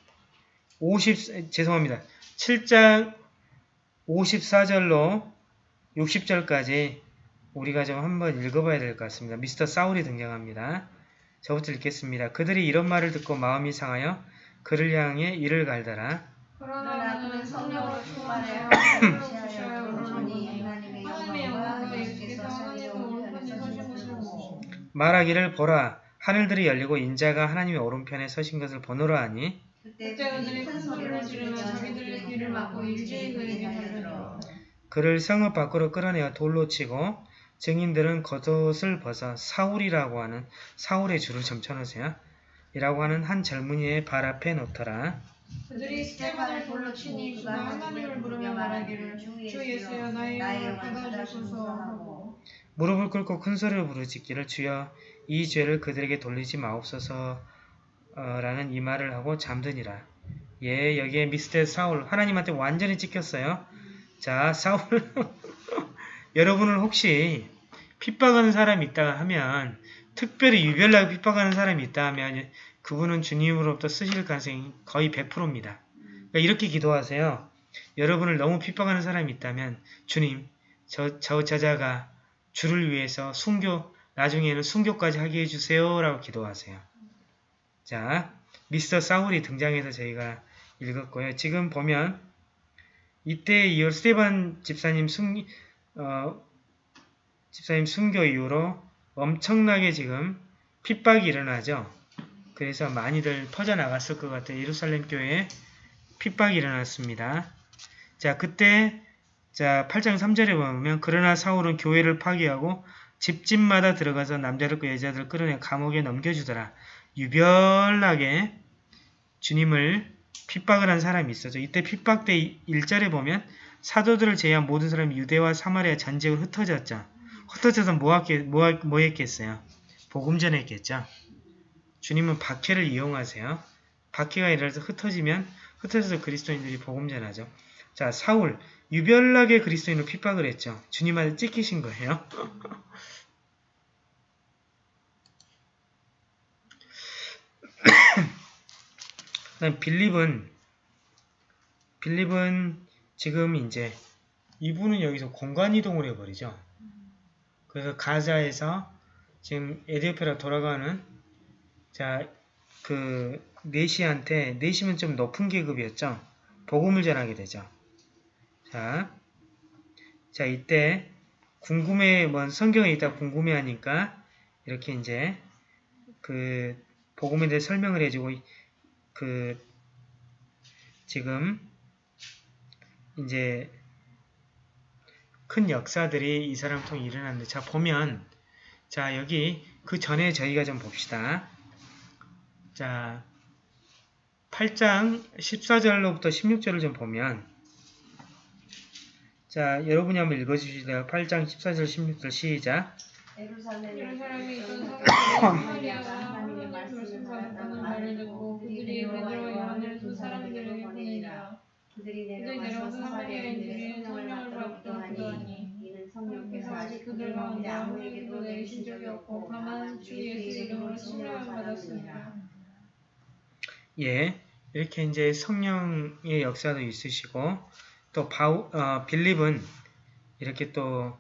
50 죄송합니다. 7장 54절로 60절까지 우리가 좀 한번 읽어봐야 될 것 같습니다. 미스터 사울이 등장합니다. 저부터 읽겠습니다. 그들이 이런 말을 듣고 마음이 상하여 그를 향해 이를 갈더라. 그러나 그는 성령으로 충만하여 주셔야 하나님의 예수께서 말하기를 보라 하늘들이 열리고 인자가 하나님의 오른편에 서신 것을 보노라 하니 그때 그들이 큰 소리를 지르며 자기들의 귀를 막고 일제히 그에게 달려들어 그를 성읍 밖으로 끌어내어 돌로 치고 증인들은 겉옷을 벗어 사울이라고 하는 사울의 줄을 점쳐놓으세요. 이라고 하는 한 젊은이의 발 앞에 놓더라. 그들이 스테반을 불러 치니 그가 하나님을 부르며 말하기를 주 예수여 나의 영을 받아주소서 하고 무릎을 꿇고 큰 소리로 부르짖기를 주여 이 죄를 그들에게 돌리지 마옵소서 어, 라는 이 말을 하고 잠드니라. 예, 여기에 미스터 사울 하나님한테 완전히 찍혔어요. 자, 사울 여러분을 혹시 핍박하는 사람이 있다 하면 특별히 유별나게 핍박하는 사람이 있다 하면 그분은 주님으로부터 쓰실 가능성이 거의 100%입니다. 그러니까 이렇게 기도하세요. 여러분을 너무 핍박하는 사람이 있다면 주님, 저, 저 저자가 주를 위해서 순교, 나중에는 순교까지 하게 해주세요. 라고 기도하세요. 자, 미스터 사울이 등장해서 저희가 읽었고요. 지금 보면 이때 이후 스테반 집사님 순, 어, 집사님 순교 이후로 엄청나게 지금 핍박이 일어나죠. 그래서 많이들 퍼져나갔을 것 같아요. 예루살렘 교회에 핍박이 일어났습니다. 자, 그때 자 8장 3절에 보면 그러나 사울은 교회를 파괴하고 집집마다 들어가서 남자들 과 여자들 끌어내 감옥에 넘겨주더라. 유별나게 주님을 핍박을 한 사람이 있었죠. 이때 핍박 때 1절에 보면 사도들을 제외한 모든 사람이 유대와 사마리아 전쟁을 흩어졌죠. 흩어져서 뭐, 했겠, 뭐, 뭐 했겠어요? 복음 전했겠죠. 주님은 박해를 이용하세요. 박해가 일어나서 흩어지면 흩어져서 그리스도인들이 복음 전하죠. 자, 사울 유별나게 그리스도인을 핍박을 했죠. 주님한테 찍히신 거예요. 빌립은 빌립은 지금 이제 이분은 여기서 공간 이동을 해버리죠. 그래서 가자에서 지금 에디오페라 돌아가는 자 그 네시한테 네시면 좀 높은 계급이었죠. 복음을 전하게 되죠. 자, 자 이때 궁금해 뭐 성경에 있다 궁금해하니까 이렇게 이제 그 복음에 대해 설명을 해주고 그 지금 이제 큰 역사들이 이 사람 통해 일어났는데 자 보면 자 여기 그 전에 저희가 좀 봅시다. 자 8장 14절로부터 16절을 좀 보면 자 여러분이 한번 읽어주시죠. 8장 14절 16절 시작 예루살렘에 있던 사람들이 그들이 내려와서 사마리아인들이 성령을 받고 기도 하니 하나님께서 아직 그들 가운데 아무에게도 내리신 적이 없고 다만 주 예수 이름으로 성령을 받았습니다. 예, 이렇게 이제 성령의 역사도 있으시고 또 바우, 어, 빌립은 이렇게 또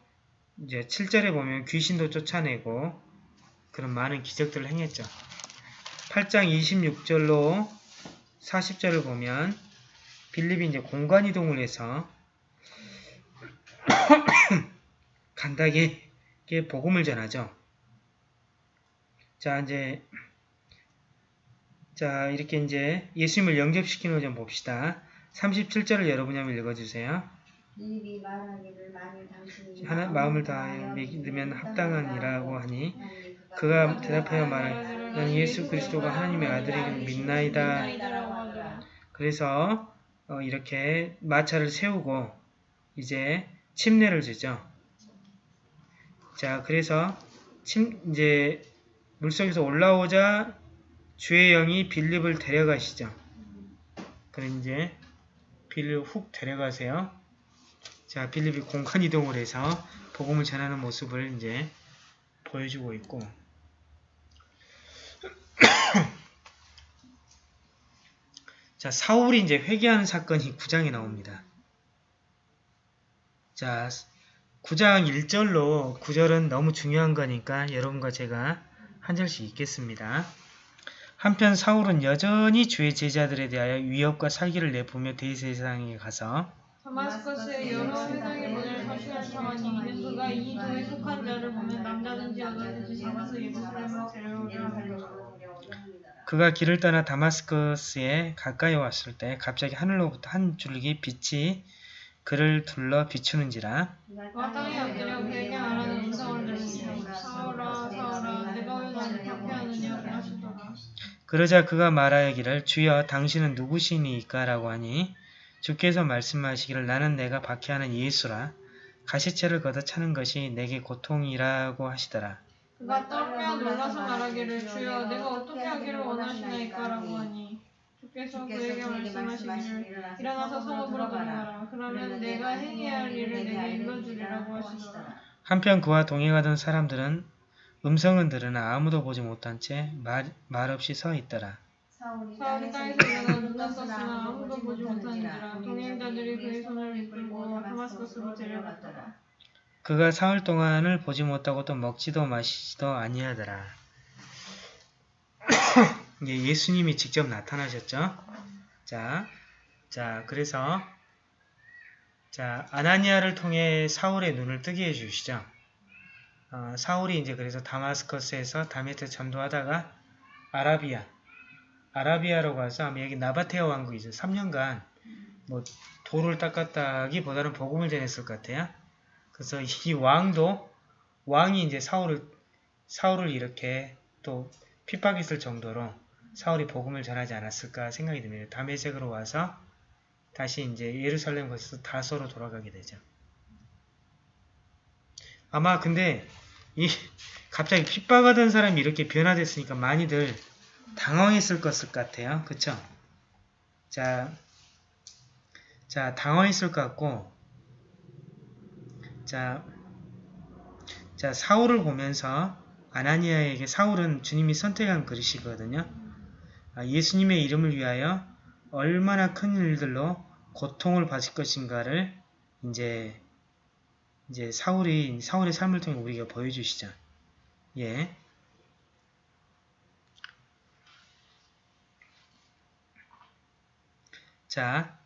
이제 7절에 보면 귀신도 쫓아내고 그런 많은 기적들을 행했죠. 8장 26절로 40절을 보면 빌립이 이제 공간 이동을 해서 간단하게 복음을 전하죠. 자, 이제 자, 이렇게 이제 예수님을 영접시키는 걸좀 봅시다. 37절을 여러분이 한번 읽어주세요. 빌립이 말하기를 만일 당신이 하나, 마음을 다하여 믿으면 합당하니라고 하니 그가 대답하여 난 예수 그리스도가 하나님의 아들임을 믿나이다. 그래서 어, 이렇게 마차를 세우고 이제 침례를 주죠. 자, 그래서 침 이제 물속에서 올라오자 주의 영이 빌립을 데려가시죠. 그럼 이제 빌립 훅 데려가세요. 자, 빌립이 공간 이동을 해서 복음을 전하는 모습을 이제 보여주고 있고 자, 사울이 이제 회개하는 사건이 9장에 나옵니다. 자, 9장 1절로 9절은 너무 중요한 거니까 여러분과 제가 한 절씩 읽겠습니다. 한편 사울은 여전히 주의 제자들에 대하여 위협과 살기를 내뿜며 대세상에 가서. 그가 길을 떠나 다마스커스에 가까이 왔을 때 갑자기 하늘로부터 한 줄기 빛이 그를 둘러 비추는지라. 그러자 그가 말하기를 주여 당신은 누구시니까 라고 하니 주께서 말씀하시기를 나는 내가 박해하는 예수라 가시체를 걷어 차는 것이 내게 고통이라고 하시더라. 그가 떨며 놀라서 말하기를 주여 내가 어떻게 하기를 원하시나이까 라고 하니. 주께서 그에게 말씀하시기를 일어나서 성읍으로 들어가라. 그러면 내가 행해야 할 일을 내게 일러주리라고 하시더라. 한편 그와 동행하던 사람들은 음성은 들으나 아무도 보지 못한 채 말, 말없이 서 있더라. 사울이 땅에서 일어나 눈을 떴으나 아무도 보지 못하는지라. 동행자들이 그의 손을 이끌고 다마스커스로 데려갔더라 그가 사흘 동안을 보지 못하고 또 먹지도 마시지도 아니하더라. 예, 예수님이 직접 나타나셨죠. 자, 자, 그래서 자 아나니아를 통해 사울의 눈을 뜨게 해주시죠. 어, 사울이 이제 그래서 다마스커스에서 다메트 전도하다가 아라비아, 아라비아로 가서 아마 여기 나바테아 왕국이죠. 3년간 뭐 돌을 닦았다기보다는 복음을 전했을 것 같아요. 그래서 이 왕도 왕이 이제 사울을 사울을 이렇게 또 핍박했을 정도로 사울이 복음을 전하지 않았을까 생각이 듭니다. 다메섹으로 와서 다시 이제 예루살렘 거쳐서 다소로 돌아가게 되죠. 아마 근데 이 갑자기 핍박하던 사람이 이렇게 변화됐으니까 많이들 당황했을 것 같아요. 그쵸? 자, 자 당황했을 것 같고 자, 자 사울을 보면서 아나니아에게 사울은 주님이 선택한 그릇이거든요. 아, 예수님의 이름을 위하여 얼마나 큰 일들로 고통을 받을 것인가를 이제 이제 사울이 사울의 삶을 통해 우리가 보여주시죠. 예. 자,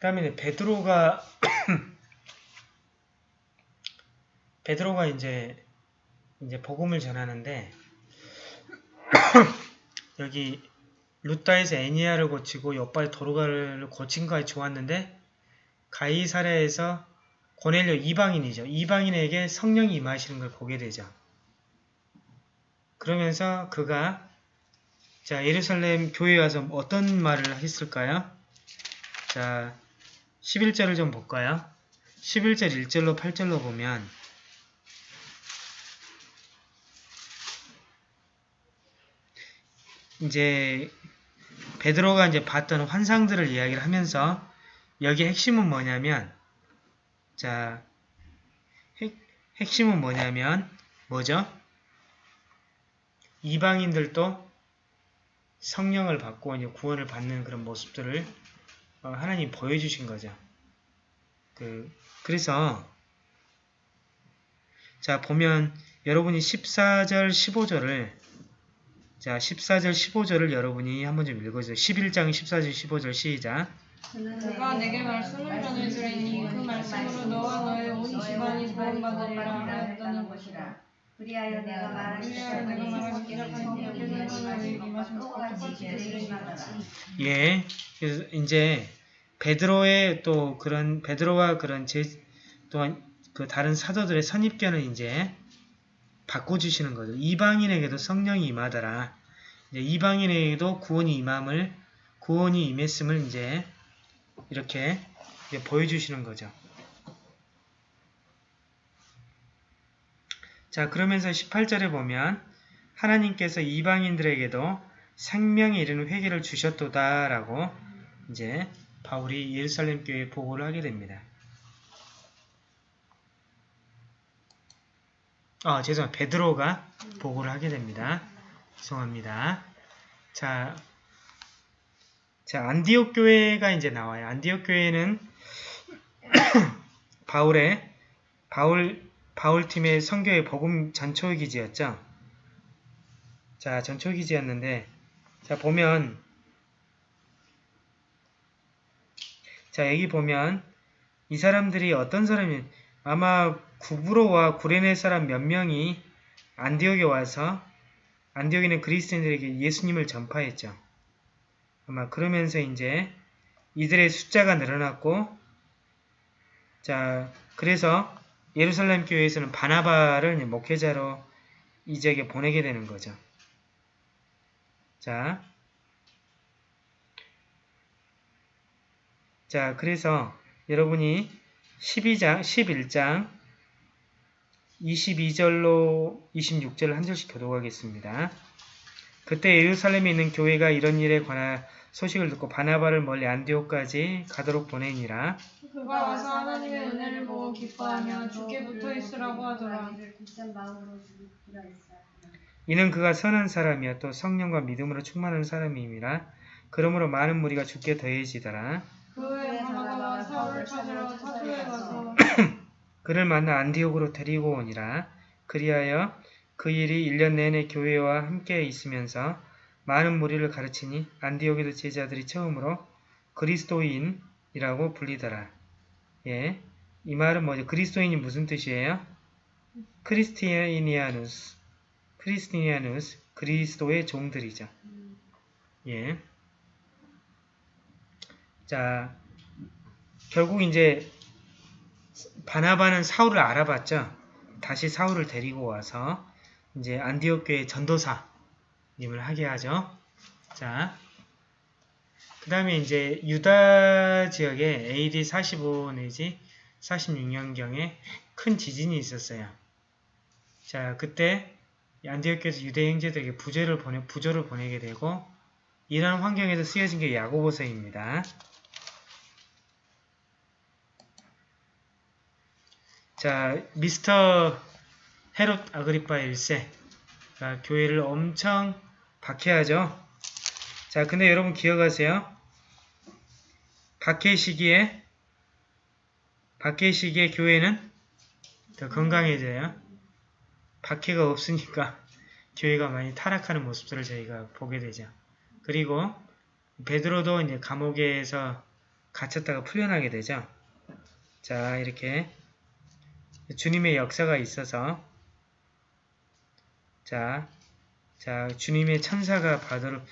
그 다음에 베드로가 베드로가 이제 이제 복음을 전하는데 여기 루타에서 애니아를 고치고 옆바에 도르가를 고친 거에 좋았는데 가이사랴에서 고넬료 이방인이죠. 이방인에게 성령이 임하시는 걸 보게 되죠. 그러면서 그가 자 예루살렘 교회에 와서 어떤 말을 했을까요? 자 11절을 좀 볼까요? 11절 1절로 8절로 보면 이제 베드로가 이제 봤던 환상들을 이야기를 하면서 여기 핵심은 뭐냐면 자 핵, 핵심은 뭐냐면 뭐죠? 이방인들도 성령을 받고 이제 구원을 받는 그런 모습들을 어, 하나님 보여주신 거죠. 그 그래서 자 보면 여러분이 14절 15절을 자 14절 15절을 여러분이 한번 좀 읽어주세요. 11장 14절 15절 시작 그가 내게 말씀을 전해주리니 그 말씀으로 너와 너의 온 집안이 구원받으리라 하였다는 것이라 그리하여 내가 내리시마라. 예 그래서 이제 베드로의 또 그런 베드로와 그런 제 또한 그 다른 사도들의 선입견을 이제 바꿔주시는 거죠. 이방인에게도 성령이 임하더라. 이제 이방인에게도 구원이 임함을 구원이 임했음을 이제 이렇게 이제 보여주시는 거죠. 자 그러면서 18절에 보면 하나님께서 이방인들에게도 생명에 이르는 회개를 주셨도다 라고 이제 바울이 예루살렘 교회에 보고를 하게 됩니다. 아, 죄송합니다. 베드로가 보고를 하게 됩니다. 죄송합니다. 자, 자, 안디옥 교회가 이제 나와요. 안디옥 교회는 바울의 바울 바울 팀의 선교의 복음 전초 기지였죠. 자, 전초 기지였는데 자, 보면 자, 여기 보면 이 사람들이 어떤 사람이 아마 구브로와 구레네 사람 몇 명이 안디옥에 와서 안디옥에는 그리스도인들에게 예수님을 전파했죠. 아마 그러면서 이제 이들의 숫자가 늘어났고 자 그래서 예루살렘 교회에서는 바나바를 목회자로 이 지역에 보내게 되는 거죠. 자, 자, 그래서 여러분이 12장, 11장 22절로 26절을 한 절씩 교독하겠습니다. 그때 예루살렘에 있는 교회가 이런 일에 관한 소식을 듣고 바나바를 멀리 안디옥까지 가도록 보내니라. 그가 와서 하나님의 은혜를 기뻐하며 주께 붙어 있으라고 하더라. 이는 그가 선한 사람이야 또 성령과 믿음으로 충만한 사람임이라. 그러므로 많은 무리가 죽게 더해지더라. 그 그를 만나 안디옥으로 데리고 오니라. 그리하여 그 일이 1년 내내 교회와 함께 있으면서 많은 무리를 가르치니 안디옥에도 제자들이 처음으로 그리스도인이라고 불리더라. 예, 이 말은 뭐죠? 그리스도인이 무슨 뜻이에요? 크리스티니아누스, 크리스티니아누스, 그리스도의 종들이죠. 예. 자, 결국 이제 바나바는 사울을 알아봤죠. 다시 사울을 데리고 와서 이제 안디옥 교회 전도사님을 하게 하죠. 자, 그 다음에 이제 유다 지역에 AD 45 내지 46년경에 큰 지진이 있었어요. 자, 그때 안디옥 교회에서 유대 형제들에게 부조를 보내 부조를 보내게 되고 이런 환경에서 쓰여진 게 야고보서입니다. 자, 미스터 헤롯 아그리파 1세가 교회를 엄청 박해하죠. 자, 근데 여러분 기억하세요. 박해 시기에 박해 시기에 교회는 더 건강해져요. 박해가 없으니까 교회가 많이 타락하는 모습들을 저희가 보게 되죠. 그리고 베드로도 이제 감옥에서 갇혔다가 풀려나게 되죠. 자, 이렇게 주님의 역사가 있어서 자, 자 주님의 천사가 바드로,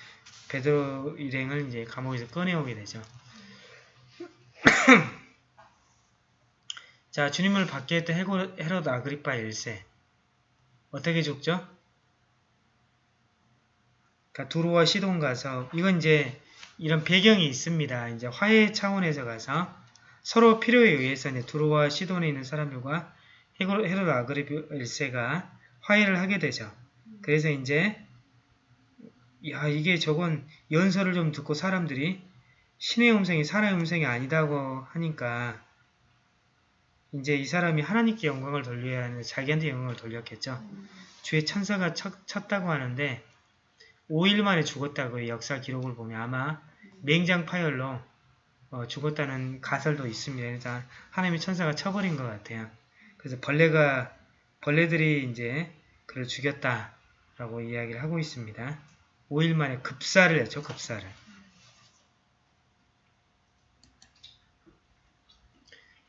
베드로 일행을 이제 감옥에서 꺼내오게 되죠. 자, 주님을 받게 했던 헤롯 아그리파 1세 어떻게 죽죠? 그러니까 두로와 시돈 가서 이건 이제 이런 배경이 있습니다. 이제 화해 차원에서 가서 서로 필요에 의해서 이제 두로와 시돈에 있는 사람들과 헤롯 아그리파 1세가 화해를 하게 되죠. 그래서 이제 야 이게 저건 연설을 좀 듣고 사람들이 신의 음성이 사람의 음성이 아니다고 하니까 이제 이 사람이 하나님께 영광을 돌려야 하는데 자기한테 영광을 돌렸겠죠. 주의 천사가 쳤, 쳤다고 하는데 5일 만에 죽었다고 의 역사 기록을 보면 아마 맹장 파열로 어, 죽었다는 가설도 있습니다. 그래서 하나님의 천사가 쳐버린 것 같아요. 그래서 벌레가 벌레들이 이제 그를 죽였다라고 이야기를 하고 있습니다. 5일 만에 급사를 했죠. 급사를.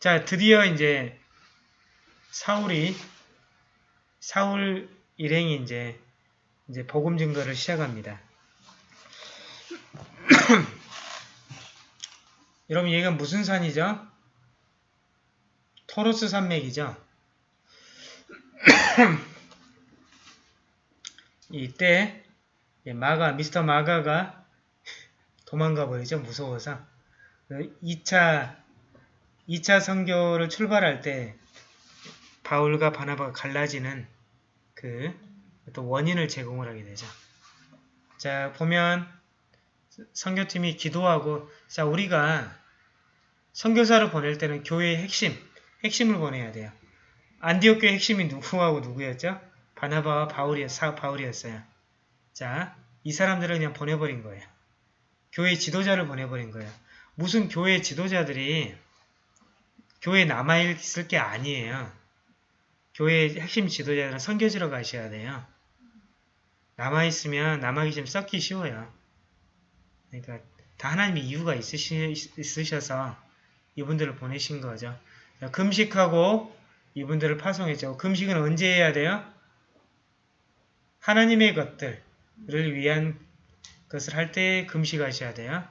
자, 드디어 이제 사울이 사울 일행이 이제 이제 복음 증거를 시작합니다. 여러분 얘가 무슨 산이죠? 토로스 산맥이죠. 이때 마가 미스터 마가가 도망가 버리죠. 무서워서 2차 2차 선교를 출발할 때 바울과 바나바가 갈라지는 그 또 원인을 제공을 하게 되죠. 자 보면 선교팀이 기도하고 자 우리가 선교사를 보낼 때는 교회의 핵심 핵심을 보내야 돼요. 안디옥 교회 핵심이 누구하고 누구였죠? 바나바와 바울이었, 사, 바울이었어요. 자, 이 사람들을 그냥 보내버린 거예요. 교회 지도자를 보내버린 거예요. 무슨 교회 지도자들이 교회에 남아있을 게 아니에요. 교회 핵심 지도자들은 선교지로 가셔야 돼요. 남아있으면 남아기 좀 썩기 쉬워요. 그러니까 다 하나님의 이유가 있으시, 있으셔서 이분들을 보내신 거죠. 자, 금식하고 이분들을 파송했죠. 금식은 언제 해야 돼요? 하나님의 것들을 위한 것을 할 때 금식하셔야 돼요.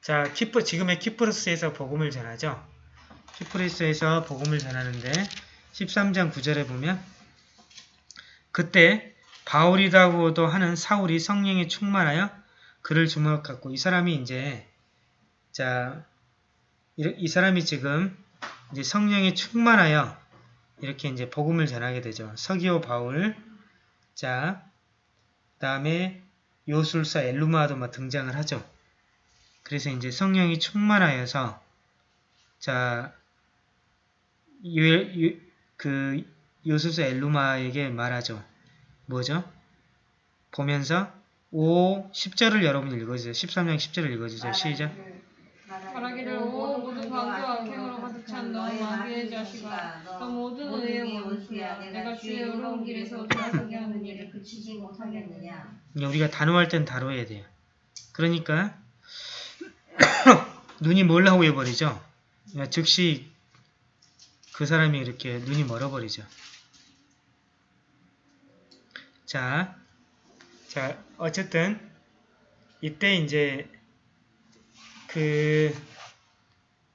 자, 키프, 지금의 키프로스에서 복음을 전하죠. 키프로스에서 복음을 전하는데 13장 9절에 보면 그때 바울이라고도 하는 사울이 성령에 충만하여 그를 주목했고 이 사람이 이제 자, 이, 이 사람이 지금 이제 성령에 충만하여 이렇게 이제 복음을 전하게 되죠. 서기오 바울, 자, 다음에 요술사 엘루마도 막 등장을 하죠. 그래서 이제 성령이 충만하여서 자, 요, 요, 그 요술사 엘루마에게 말하죠. 뭐죠? 보면서 5, 10절을 여러분 읽어주세요. 13장 10절을 읽어주세요. 시작. 말하기를 오 모든 광교와 악행으로 가득 찬너 마귀의 자식아 너 모든 의의 원수야 내가 주의 의로운 길에서 돌아서게 하는 일을 그치지 못하겠느냐 우리가 단호할 땐 다뤄야 돼요. 그러니까 눈이 몰라고 해버리죠. 그러니까 즉시 그 사람이 이렇게 눈이 멀어버리죠. 자, 자 어쨌든 이때 이제 그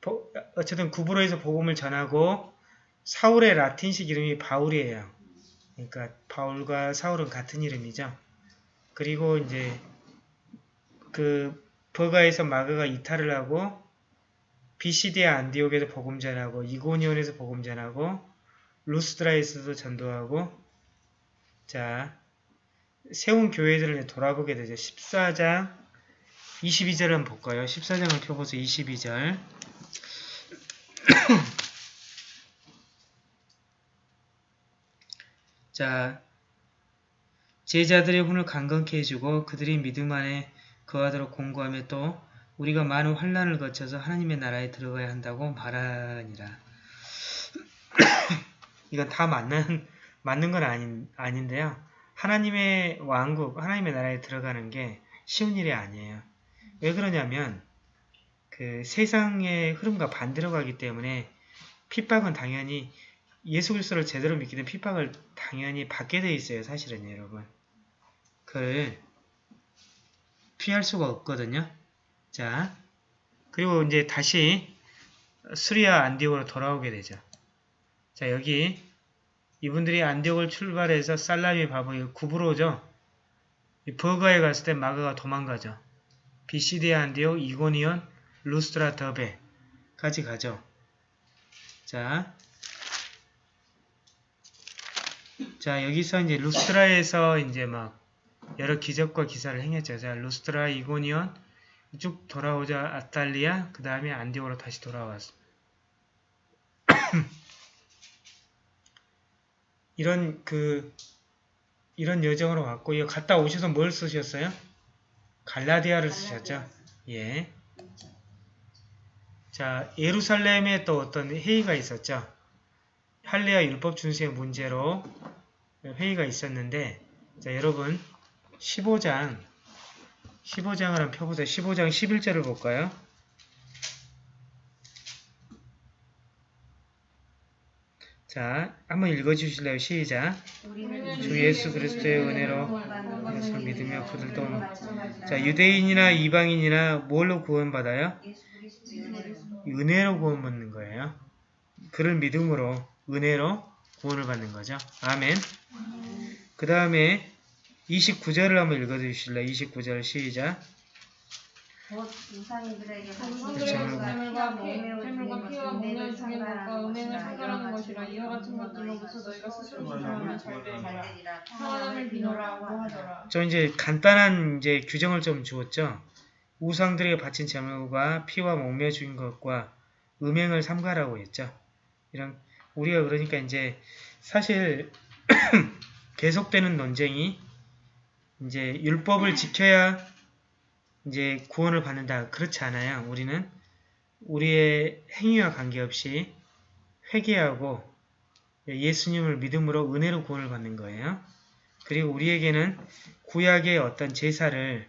보- 어쨌든 구브로에서 복음을 전하고 사울의 라틴식 이름이 바울이에요. 그러니까 바울과 사울은 같은 이름이죠. 그리고 이제 그 버가에서 마가가 이탈을 하고 비시디아 안디옥에서 복음 전하고 이고니온에서 복음 전하고 루스드라에서도 전도하고 자 세운 교회들을 돌아보게 되죠. 14장 22절을 한번 볼까요? 14장을 펴보세요. 22절 자 제자들의 혼을 강건케 해주고 그들이 믿음 안에 거하도록 공고하며 또 우리가 많은 환란을 거쳐서 하나님의 나라에 들어가야 한다고 말하니라. 이건 다 맞는 맞는 건 아닌 아닌데요. 하나님의 왕국, 하나님의 나라에 들어가는 게 쉬운 일이 아니에요. 왜 그러냐면 그 세상의 흐름과 반대로 가기 때문에 핍박은 당연히 예수 그리스도를 제대로 믿기 때문에 핍박을 당연히 받게 돼 있어요. 사실은 여러분. 그걸 피할 수가 없거든요. 자, 그리고 이제 다시 수리아 안디옥으로 돌아오게 되죠. 자, 여기 이분들이 안디옥을 출발해서 살라미 바보 구브로죠. 이 버가에 갔을 때 마가가 도망가죠. 비시디아 안디옥, 이고니온, 루스트라 더베까지 가죠. 자, 자 여기서 이제 루스트라에서 이제 막 여러 기적과 기사를 행했죠. 자, 루스트라, 이고니온 쭉 돌아오자 아탈리아, 그 다음에 안디옥으로 다시 돌아왔어. 이런 그 이런 여정으로 갔고 이거 갔다 오셔서 뭘 쓰셨어요? 갈라디아를 쓰셨죠. 예. 자, 예루살렘에 또 어떤 회의가 있었죠. 할례와 율법 준수의 문제로 회의가 있었는데 자, 여러분 15장 15장을 한번 펴보세요. 15장 11절을 볼까요? 자, 한번 읽어주실래요? 시작. 주 예수 그리스도의 은혜로 예수를 믿으며 그들도 자 유대인이나 이방인이나 뭘로 구원받아요? 은혜로 구원받는 거예요. 그를 믿음으로 은혜로 구원을 받는 거죠. 아멘. 그 다음에 29절을 한번 읽어주실래요? 29절 시작. 곧 우상이들에게 정성들의. 재물과 피, 재물과 피와 목련을 죽인 것과 은행을 상결하는 것이라 이와 같은 것들로부터 너희가 스스로 조심하면 잘 되리라 하나님을 비노라고 하더라 저 이제 간단한 이제 규정을 좀 주었죠. 우상들에게 바친 재물과 피와 목매 죽인 것과 음행을 삼가라고 했죠. 이런 우리가 그러니까 이제 사실 계속되는 논쟁이 이제 율법을 지켜야 이제 구원을 받는다. 그렇지 않아요. 우리는 우리의 행위와 관계없이 회개하고 예수님을 믿음으로 은혜로 구원을 받는 거예요. 그리고 우리에게는 구약의 어떤 제사를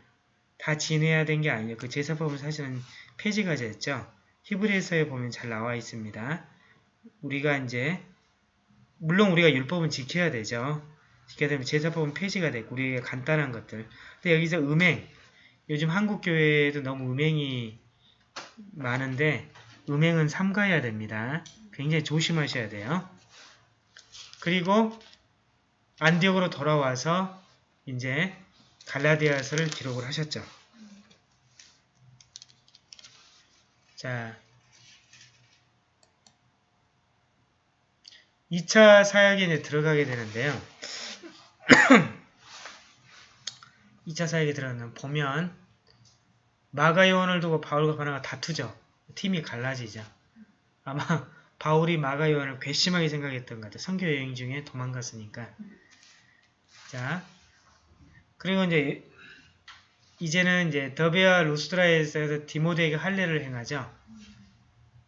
다 지내야 된 게 아니에요. 그 제사법은 사실은 폐지가 됐죠. 히브리서에 보면 잘 나와 있습니다. 우리가 이제 물론 우리가 율법은 지켜야 되죠. 지켜야 되면 제사법은 폐지가 됐고 우리에게 간단한 것들. 근데 여기서 음행 요즘 한국 교회에도 너무 음행이 많은데 음행은 삼가해야 됩니다. 굉장히 조심하셔야 돼요. 그리고 안디옥으로 돌아와서 이제 갈라디아서를 기록을 하셨죠. 자, 2차 사역에 이제 들어가게 되는데요. 2차 사역에 들어가면 보면 마가 요원을 두고 바울과 바나가 다투죠. 팀이 갈라지죠. 아마 바울이 마가 요한을 괘씸하게 생각했던 것 같아요. 선교 여행 중에 도망갔으니까. 자, 그리고 이제 이제는 이제 더베아 루스드라에서 디모데에게 할례를 행하죠.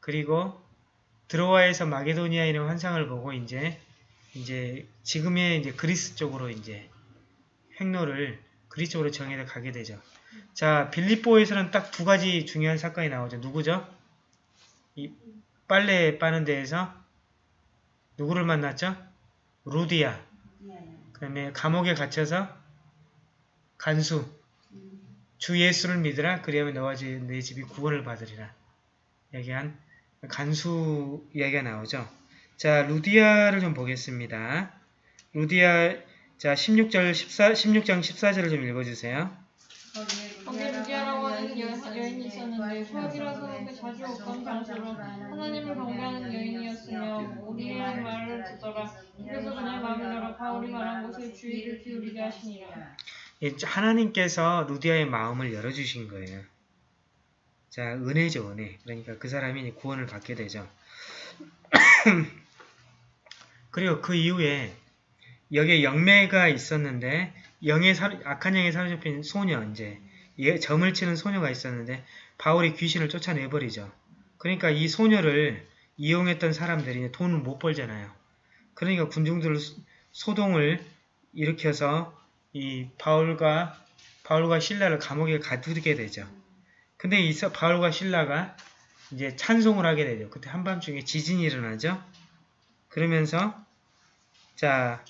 그리고 드로아에서 마게도니아에 있는 환상을 보고 이제 이제 지금의 이제 그리스 쪽으로 이제 행로를 그리스 쪽으로 정해서 가게 되죠. 자, 빌립보에서는 딱 두 가지 중요한 사건이 나오죠. 누구죠? 이 빨래 빠는 데에서 누구를 만났죠? 루디아. 그 다음에 감옥에 갇혀서 간수. 주 예수를 믿으라. 그리하면 너와 집- 내 집이 구원을 받으리라. 얘기한 간수 이야기가 나오죠. 자, 루디아를 좀 보겠습니다. 루디아, 자, 16절 14, 16장 14절을 좀 읽어 주세요. 거기에 루디아라고 하는 여, 여인이 있었는데 수학이라서 그 자주 없던 장수로 하나님을 경배하는 여인이었으며 우리의 말을 듣더라. 그래서 그냥 마음을 열어 바울이 말한 곳에 주의를 기울이게 하시니라. 예, 하나님께서 루디아의 마음을 열어주신 거예요. 자, 은혜죠, 은혜. 그러니까 그 사람이 구원을 받게 되죠. 그리고 그 이후에 여기에 영매가 있었는데 영의 사, 악한 영에 사로잡힌 소녀 이제 예, 점을 치는 소녀가 있었는데 바울이 귀신을 쫓아내버리죠. 그러니까 이 소녀를 이용했던 사람들이 돈을 못 벌잖아요. 그러니까 군중들 소동을 일으켜서 이 바울과 바울과 신라를 감옥에 가두게 되죠. 근데 이 서- 바울과 신라가 이제 찬송을 하게 되죠. 그때 한밤중에 지진이 일어나죠. 그러면서 자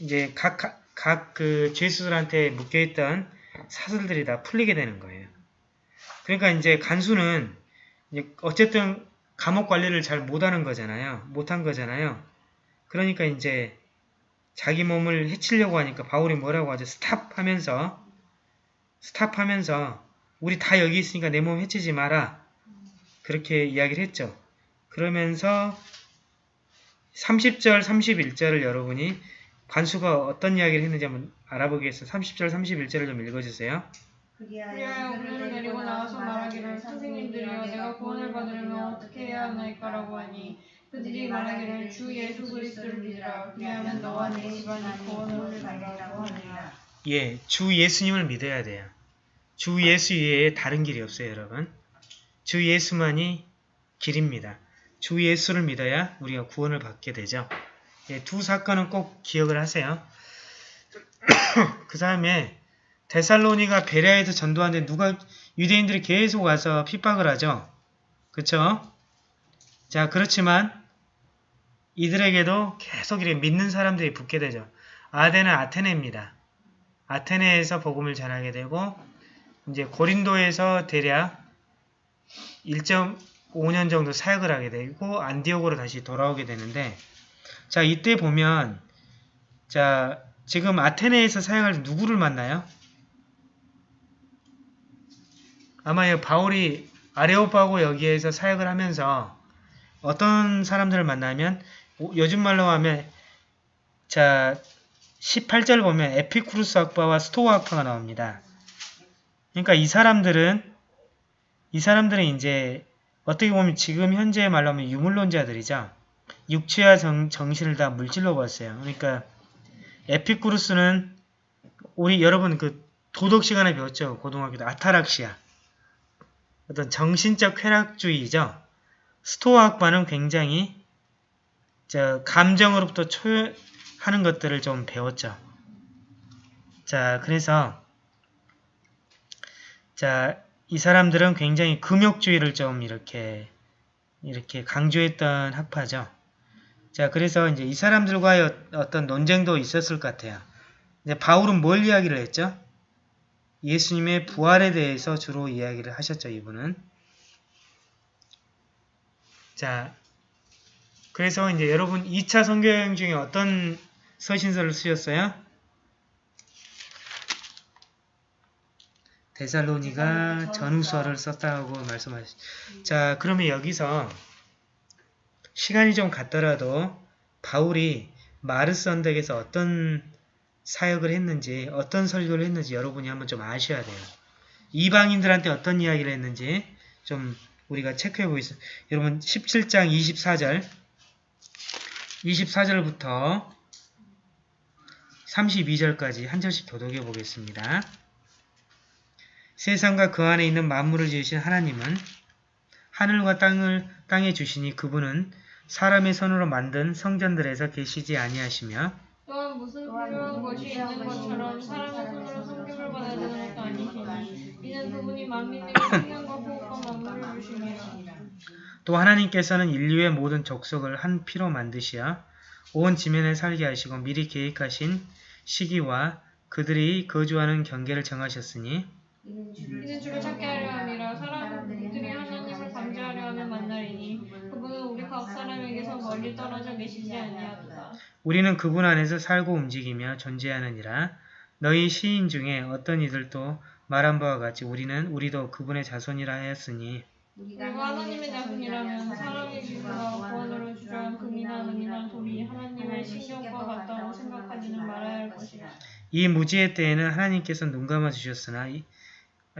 이제 각 각 그 죄수들한테 묶여있던 사슬들이 다 풀리게 되는 거예요. 그러니까 이제 간수는 이제 어쨌든 감옥 관리를 잘 못하는 거잖아요. 못한 거잖아요. 그러니까 이제 자기 몸을 해치려고 하니까 바울이 뭐라고 하죠? 스탑 하면서 스탑 하면서 우리 다 여기 있으니까 내 몸 해치지 마라. 그렇게 이야기를 했죠. 그러면서 30절, 31절을 여러분이 관수가 어떤 이야기를 했는지 한번 알아보기 위해서 30절, 31절을 좀 읽어주세요. 그리하여 우리를 데리고 나와서 말하기를 선생님들이여 내가 구원을 받으려면 어떻게 해야 하나이까라고 하니 그들이 말하기를 주 예수 그리스도를 믿으라 그리하면 너와 네 집안이 구원을 받으라고 하니라 예, 주 예수님을 믿어야 돼요. 주 예수 외에 다른 길이 없어요, 여러분. 주 예수만이 길입니다. 주 예수를 믿어야 우리가 구원을 받게 되죠. 예, 두 사건은 꼭 기억을 하세요. 그 다음에 데살로니가 베레아에서 전도하는데 누가 유대인들이 계속 와서 핍박을 하죠. 자, 그렇지만 이들에게도 계속 이렇게 믿는 사람들이 붙게 되죠. 아덴은 아테네입니다. 아테네에서 복음을 전하게 되고 이제 고린도에서 대략 1.5년 정도 사역을 하게 되고 안디옥으로 다시 돌아오게 되는데 자 이때 보면 자 지금 아테네에서 사역할 때 누구를 만나요? 아마 이 바울이 아레오파고 여기에서 사역을 하면서 어떤 사람들을 만나면 오- 요즘 말로 하면 자 18절 보면 에피쿠루스 학파와 스토아 학파가 나옵니다. 그러니까 이 사람들은 이 사람들은 이제 어떻게 보면 지금 현재 말로 하면 유물론자들이죠. 육체와 정, 정신을 다 물질로 봤어요. 그러니까 에피쿠루스는 우리 여러분 그 도덕 시간에 배웠죠. 고등학교 때 아타락시아. 어떤 정신적 쾌락주의죠. 스토아 학파는 굉장히 저 감정으로부터 초하는 것들을 좀 배웠죠. 자, 그래서 자, 이 사람들은 굉장히 금욕주의를 좀 이렇게 이렇게 강조했던 학파죠. 자, 그래서 이제 이 사람들과의 어- 어떤 논쟁도 있었을 것 같아요. 이제 바울은 뭘 이야기를 했죠? 예수님의 부활에 대해서 주로 이야기를 하셨죠, 이분은. 자, 그래서 이제 여러분 2차 선교여행 중에 어떤 서신서를 쓰셨어요? 데살로니가 전후서를 썼다고 말씀하시. 자, 그러면 여기서 시간이 좀 갔더라도 바울이 마르스 언덕에서 어떤 사역을 했는지, 어떤 설교를 했는지 여러분이 한번 좀 아셔야 돼요. 이방인들한테 어떤 이야기를 했는지 좀 우리가 체크해 보겠습니다. 여러분 17장 24절 24절부터 32절까지 한 절씩 교독해 보겠습니다. 세상과 그 안에 있는 만물을 지으신 하나님은 하늘과 땅을 땅에 주시니 그분은 사람의 손으로 만든 성전들에서 계시지 아니하시며 또한 무슨 필요한 것이 있는 것처럼 사람의 손으로 섬김을 받아야 되는 것도 아니시니 이는 그분이 만민에게 생명과 호흡과 만물을 주시니라 또 하나님께서는 인류의 모든 족속을 한 피로 만드시어 온 지면에 살게 하시고 미리 계획하신 시기와 그들이 거주하는 경계를 정하셨으니 이는 주를 찾게 하려 함이라 사람들이 하나님을 감지하려 하면 만나리니 그분은 우리 각 사람에게서 멀리 떨어져 계시지 아니하도다. 우리는 그분 안에서 살고 움직이며 존재하느니라. 너희 시인 중에 어떤 이들도 말한 바와 같이 우리는 우리도 그분의 자손이라 하였으니 우리가 하나님의 자손이라면 사람의 기부가 구원으로 주장한 금이나 은이나 돌이 하나님의 신경과 같다고 생각하지는 말아야 할 것이라 이 무지의 때에는 하나님께서 눈 감아 주셨으나 이-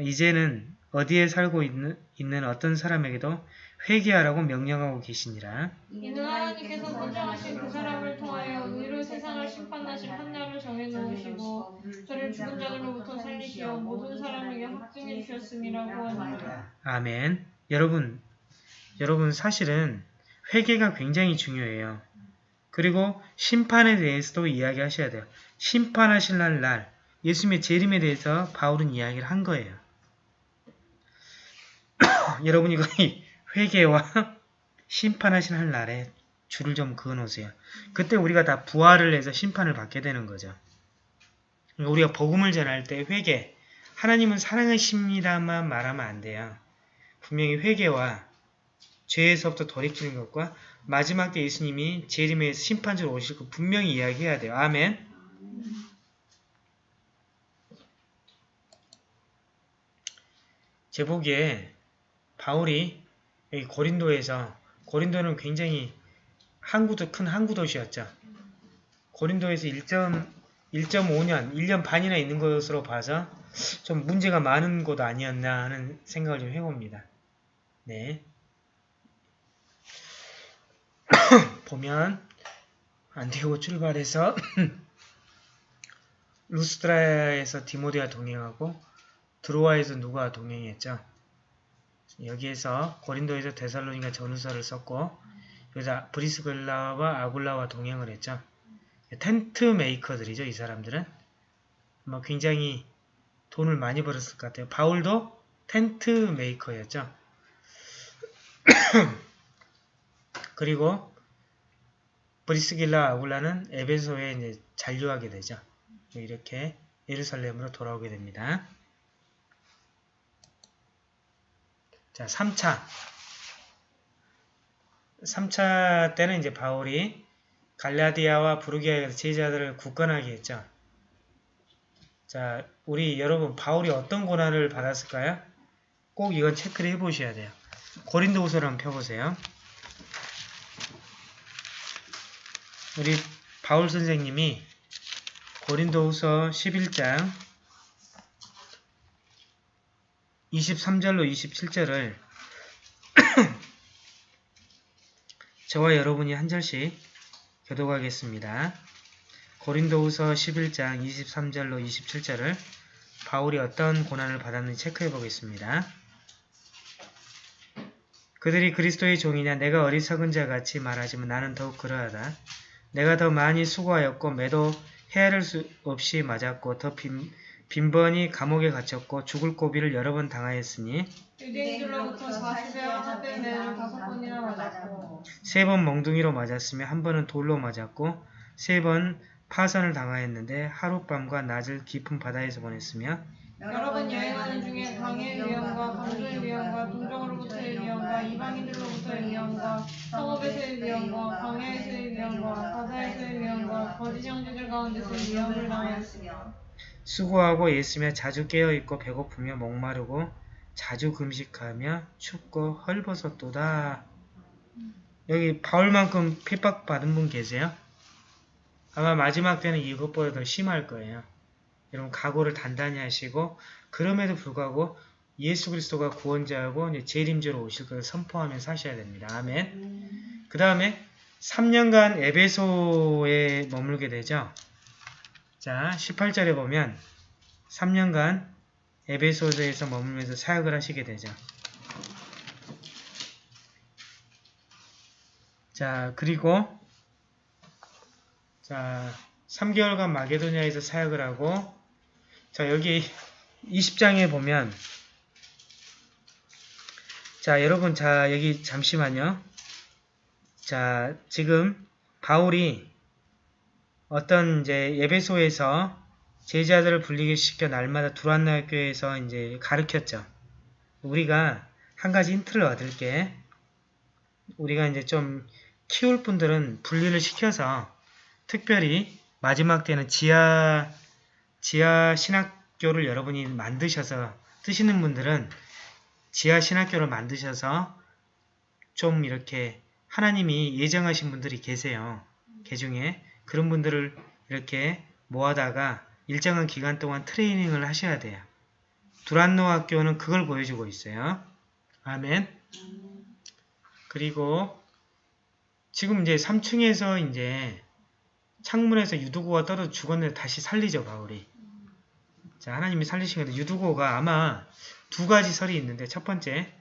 이제는 어디에 살고 있는, 있는 어떤 사람에게도 회개하라고 명령하고 계시니라. 이는 하나님께서 선정하신 그 사람을 통하여 의로 세상을 심판하실 판단을 정해놓으시고 저를 죽은 자들로부터 살리시어 모든 사람에게 확증해 주셨음이라고 하니라 아멘. 여러분, 여러분 사실은 회개가 굉장히 중요해요. 그리고 심판에 대해서도 이야기하셔야 돼요. 심판하실 날, 날 예수님의 재림에 대해서 바울은 이야기를 한 거예요. 여러분이 거의 회개와 심판하실 날 날에 줄을 좀 그어놓으세요. 그때 우리가 다 부활을 해서 심판을 받게 되는 거죠. 우리가 복음을 전할 때 회개, 하나님은 사랑하십니다만 말하면 안 돼요. 분명히 회개와 죄에서부터 돌이키는 것과 마지막 때 예수님이 재림의 심판주로 오실 거 분명히 이야기해야 돼요. 아멘. 제 보기에 바울이 고린도에서 고린도는 굉장히 항구도 큰 항구 도시였죠. 고린도에서 1.5년, 1년 반이나 있는 것으로 봐서 좀 문제가 많은 곳 아니었나 하는 생각을 좀 해봅니다. 네. 보면 안디고 출발해서 루스트라에서 디모데와 동행하고 드로아에서 누가 동행했죠. 여기에서 고린도에서 데살로니가 전후서를 썼고 여기서 브리스길라와 아굴라와 동행을 했죠. tent maker들이죠. 이 사람들은 뭐 굉장히 돈을 많이 벌었을 것 같아요. 바울도 tent maker였죠. 그리고 브리스길라 아굴라는 에베소에 이제 잔류하게 되죠. 이렇게 예루살렘으로 돌아오게 됩니다. 자, 3차. 3차 때는 이제 바울이 갈라디아와 부르기아에서 제자들을 굳건하게 했죠. 자, 우리 여러분 바울이 어떤 고난을 받았을까요? 꼭 이건 체크를 해보셔야 돼요. 고린도후서를 한번 펴보세요. 우리 바울 선생님이 고린도후서 11장 23절로 27절을 저와 여러분이 한 절씩 교독하겠습니다. 고린도후서 11장 23절로 27절을 바울이 어떤 고난을 받았는지 체크해 보겠습니다. 그들이 그리스도의 종이냐 내가 어리석은 자 같이 말하지만 나는 더욱 그러하다. 내가 더 많이 수고하였고 매도 헤아릴 수 없이 맞았고 더 빈, 빈번히 감옥에 갇혔고 죽을 고비를 여러 번 당하였으니 유대인들로부터 40여 합의 매를 다섯 번이나 맞았고 세번 멍둥이로 맞았으며 한 번은 돌로 맞았고 세 번 파선을 당하였는데 하룻밤과 낮을 깊은 바다에서 보냈으며 여러 번 여행하는 중에 강의 위험과 강도의 위험과 동정으로부터의 위험과 이방인들로부터의 위험과 성읍에서의 위험과 광야에서의 위험과 바다에서의 위험과 거짓 형제들 가운데서 위험을 당하였으며 수고하고 애쓰며 자주 깨어있고 배고프며 목마르고 자주 금식하며 춥고 헐벗었도다. 여기 바울만큼 핍박받은 분 계세요? 아마 마지막 때는 이것보다 더 심할 거예요. 여러분 각오를 단단히 하시고 그럼에도 불구하고 예수 그리스도가 구원자하고 재림주로 오실 것을 선포하며 사셔야 됩니다. 아멘. 그 다음에 3년간 에베소에 머물게 되죠. 자, 18절에 보면 3년간 에베소서에서 머물면서 사역을 하시게 되죠. 자, 그리고 자, 3개월간 마게도니아에서 사역을 하고 자, 여기 20장에 보면 자, 여러분 자, 여기 잠시만요. 자, 지금 바울이 어떤 이제 예배소에서 제자들을 불리게 시켜 날마다 두란나 교회에서 이제 가르쳤죠. 우리가 한 가지 힌트를 얻을게. 우리가 이제 좀 키울 분들은 분리를 시켜서 특별히 마지막 때는 지하 지하 신학교를 여러분이 만드셔서 뜨시는 분들은 지하 신학교를 만드셔서 좀 이렇게 하나님이 예정하신 분들이 계세요. 개 중에 그런 분들을 이렇게 모아다가 일정한 기간 동안 트레이닝을 하셔야 돼요. 두란노 학교는 그걸 보여주고 있어요. 아멘. 그리고 지금 이제 3층에서 이제 창문에서 유두고가 떨어져 죽었는데 다시 살리죠, 바울이. 자, 하나님이 살리신 건데 유두고가 아마 두 가지 설이 있는데 첫 번째,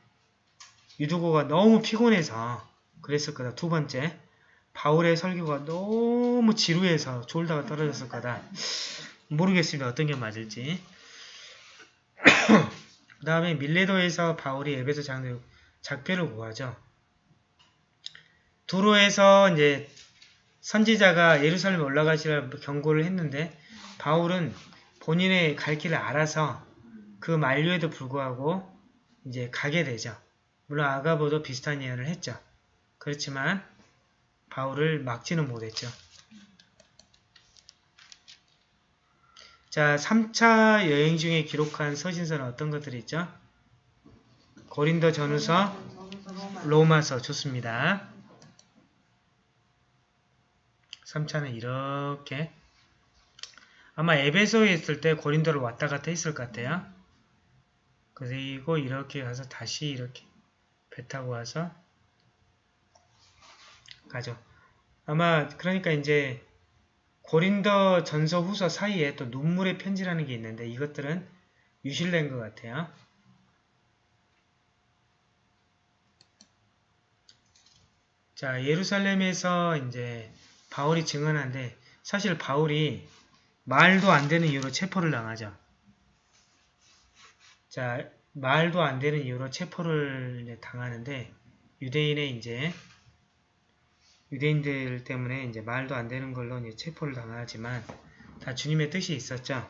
유두고가 너무 피곤해서 그랬을 거다. 두 번째, 바울의 설교가 너무 지루해서 졸다가 떨어졌을 거다. 모르겠습니다. 어떤 게 맞을지. 그 다음에 밀레도에서 바울이 에베소 장로 작별을 구하죠. 도로에서 이제 선지자가 예루살렘에 올라가시라 경고를 했는데 바울은 본인의 갈 길을 알아서 그 만류에도 불구하고 이제 가게 되죠. 물론 아가보도 비슷한 예언을 했죠. 그렇지만 바울을 막지는 못했죠. 자, 3차 여행 중에 기록한 서신서는 어떤 것들이 있죠? 고린도 전후서, 로마서 좋습니다. 3차는 이렇게 아마 에베소에 있을 때 고린도를 왔다 갔다 했을 것 같아요. 그리고 이렇게 가서 다시 이렇게 배 타고 와서 가죠. 아마 그러니까 이제 고린도 전서 후서 사이에 또 눈물의 편지라는 게 있는데 이것들은 유실된 것 같아요. 자, 예루살렘에서 이제 바울이 증언한데 사실 바울이 말도 안 되는 이유로 체포를 당하죠. 자, 말도 안 되는 이유로 체포를 당하는데 유대인의 이제 유대인들 때문에 이제 말도 안 되는 걸로 이제 체포를 당하지만 다 주님의 뜻이 있었죠.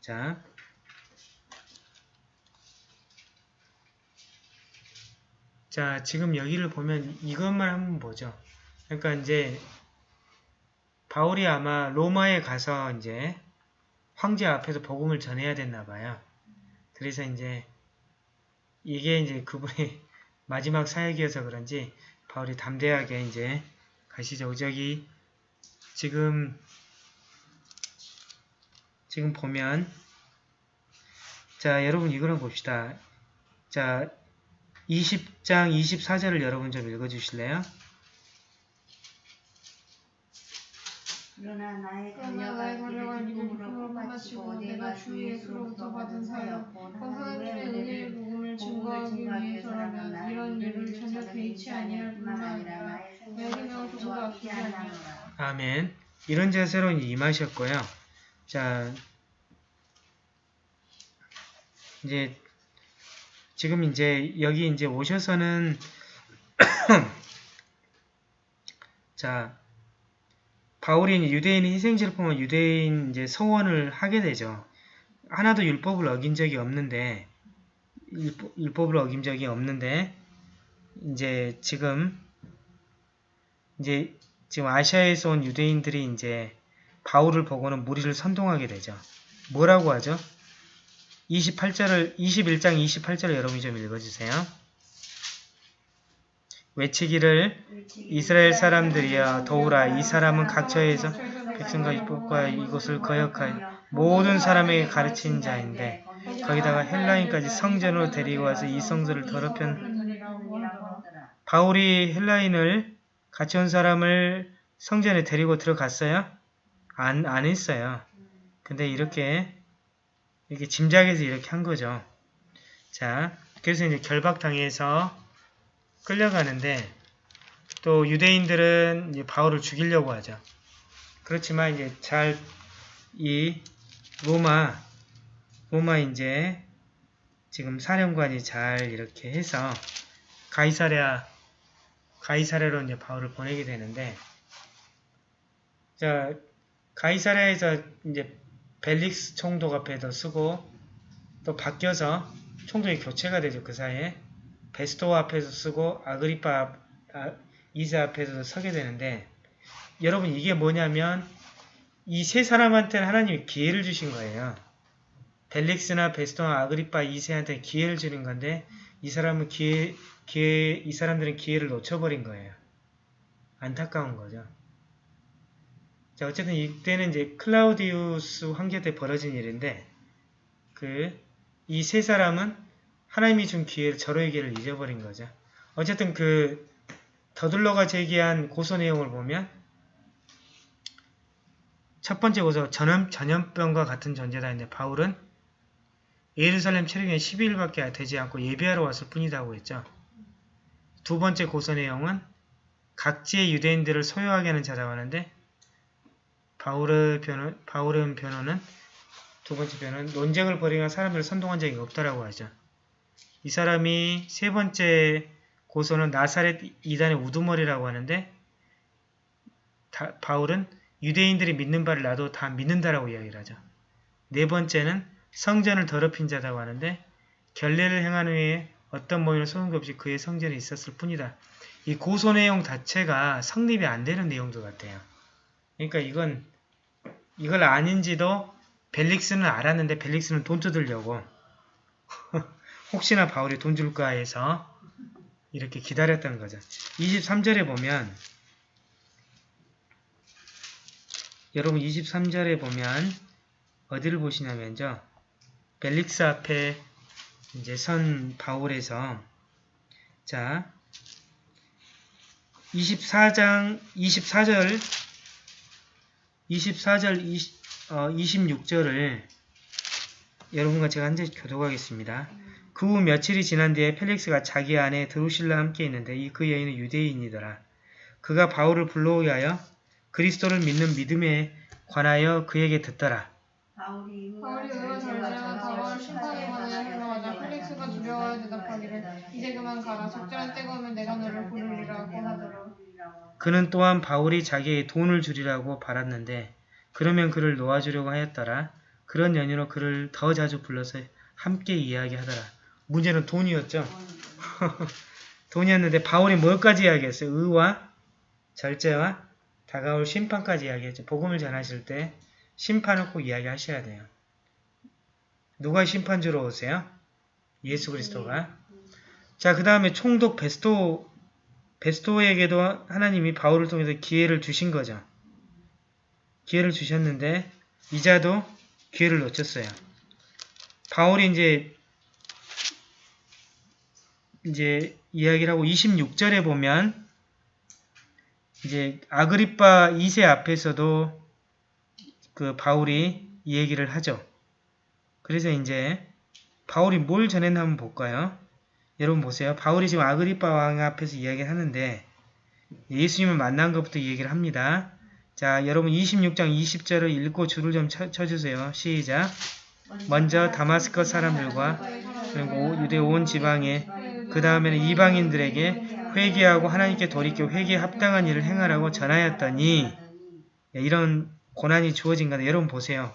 자, 자 지금 여기를 보면 이것만 한번 보죠. 그러니까 이제 바울이 아마 로마에 가서 이제 황제 앞에서 복음을 전해야 됐나 봐요. 그래서 이제 이게 이제 그분의 마지막 사역이어서 그런지 바울이 담대하게 이제 가시죠. 저기 지금 지금 보면 자 여러분 이거를 봅시다. 자 20장 24절을 여러분 좀 읽어주실래요? 그러나 나의 힘으로 바치고 바치고 내가 주 예수로부터 받은 사역과 그 하나님의 은혜의 복음을 증거하기 위해서라면 이런 일을 전혀 개의치 아니할 뿐만 아니라 내 생명을 조금도 아끼지 아니하노라. 아멘. 이런 자세로 임하셨고요. 자, 이제 지금 이제 여기 이제 오셔서는 자 바울이 유대인의 희생제를 보면 유대인 이제 성원을 하게 되죠. 하나도 율법을 어긴 적이 없는데 율법, 율법 을 어긴 적이 없는데 이제 지금 이제 지금 아시아에서 온 유대인들이 이제 바울을 보고는 무리를 선동하게 되죠. 뭐라고 하죠? 28절을 21장 28절을 여러분이 좀 읽어주세요. 외치기를 이스라엘 사람들이여 도우라 이 사람은 각처에서 백성과 이법과 이곳을 거역하여 모든 사람에게 가르친 자인데 거기다가 헬라인까지 성전으로 데리고 와서 이 성전을 더럽힌 바울이 헬라인을 같이 온 사람을 성전에 데리고 들어갔어요? 안, 안 했어요. 근데 이렇게 이렇게 짐작해서 이렇게 한 거죠. 자, 그래서 이제 결박당해서 끌려가는데 또 유대인들은 바울을 죽이려고 하죠. 그렇지만 이제 잘 이 로마 로마 이제 지금 사령관이 잘 이렇게 해서 가이사랴 가이사랴로 이제 바울을 보내게 되는데 자 가이사랴에서 이제 벨릭스 총독 앞에도 쓰고 또 바뀌어서 총독이 교체가 되죠 그 사이에 베스토 앞에서 쓰고 아그리파 앞, 아, 이세 앞에서도 서게 되는데 여러분 이게 뭐냐면 이 세 사람한테는 하나님이 기회를 주신 거예요. 벨릭스나 베스토나 아그리파 이세한테 기회를 주는 건데 이 사람은 기회, 기회, 이 사람들은 기회를 놓쳐버린 거예요. 안타까운 거죠. 자, 어쨌든 이때는 이제 클라우디우스 황제 때 벌어진 일인데 그 이 세 사람은 하나님이 준 기회를 절호의 기회를 잊어버린 거죠. 어쨌든 그 더들러가 제기한 고소 내용을 보면 첫 번째 고소 전염, 전염병과 같은 존재다 했는데 바울은 예루살렘 체류기간 12일밖에 되지 않고 예배하러 왔을 뿐이다 고 했죠. 두 번째 고소 내용은 각지의 유대인들을 소유하게 하는 자라고 하는데 바울의 변호, 바울의 변호는 두 번째 변호는 논쟁을 벌이거나 사람들을 선동한 적이 없다라고 하죠. 이 사람이 세 번째 고소는 나사렛 이단의 우두머리라고 하는데 다, 바울은 유대인들이 믿는 바를 나도 다 믿는다라고 이야기를 하죠. 네 번째는 성전을 더럽힌 자라고 하는데 결례를 행한 후에 어떤 모임을 소용도 없이 그의 성전에 있었을 뿐이다. 이 고소 내용 자체가 성립이 안 되는 내용도 같아요. 그러니까 이건 이걸 아닌지도 벨릭스는 알았는데 벨릭스는 돈 뜯으려고 혹시나 바울이 돈 줄까 해서 이렇게 기다렸다는 거죠. 23절에 보면 여러분 23절에 보면 어디를 보시냐면요. 벨릭스 앞에 이제 선 바울에서 자 24장 24절 24절 20, 어, 26절을 여러분과 제가 한 절씩 교독하겠습니다. 그 후 며칠이 지난 뒤에 펠릭스가 자기 아내 드루실라 함께 있는데 이 그 여인은 유대인이더라. 그가 바울을 불러오게 하여 그리스도를 믿는 믿음에 관하여 그에게 듣더라. 바울이 바울이 의와 전쟁한 바울 심판에 관하여 들어가자 펠릭스가 두려워하여 대답하기를 이제 그만 가라 적절한 때가 오면 내가 너를 부르리라고 하더라 그는 또한 바울이 자기에게 돈을 주리라고 바랐는데 그러면 그를 놓아주려고 하였더라. 그런 연유로 그를 더 자주 불러서 함께 이야기하더라. 문제는 돈이었죠. 돈이었는데 바울이 뭘까지 이야기했어요? 의와 절제와 다가올 심판까지 이야기했죠. 복음을 전하실 때 심판을 꼭 이야기하셔야 돼요. 누가 심판주로 오세요? 예수 그리스도가. 자, 그 다음에 총독 베스토, 베스토에게도 하나님이 바울을 통해서 기회를 주신 거죠. 기회를 주셨는데 이자도 기회를 놓쳤어요. 바울이 이제 이제 이야기를 하고 26절에 보면 이제 아그리파 2세 앞에서도 그 바울이 이 얘기를 하죠. 그래서 이제 바울이 뭘 전했나 한번 볼까요? 여러분 보세요. 바울이 지금 아그리파 왕 앞에서 이야기를 하는데 예수님을 만난 것부터 얘기를 합니다. 자, 여러분 26장 20절을 읽고 줄을 좀 쳐, 쳐주세요. 시작. 먼저 다마스커 사람들과 그리고 유대 온 지방에 그 다음에는 이방인들에게 회개하고 하나님께 돌이켜 회개에 합당한 일을 행하라고 전하였더니 이런 고난이 주어진 건데 여러분 보세요.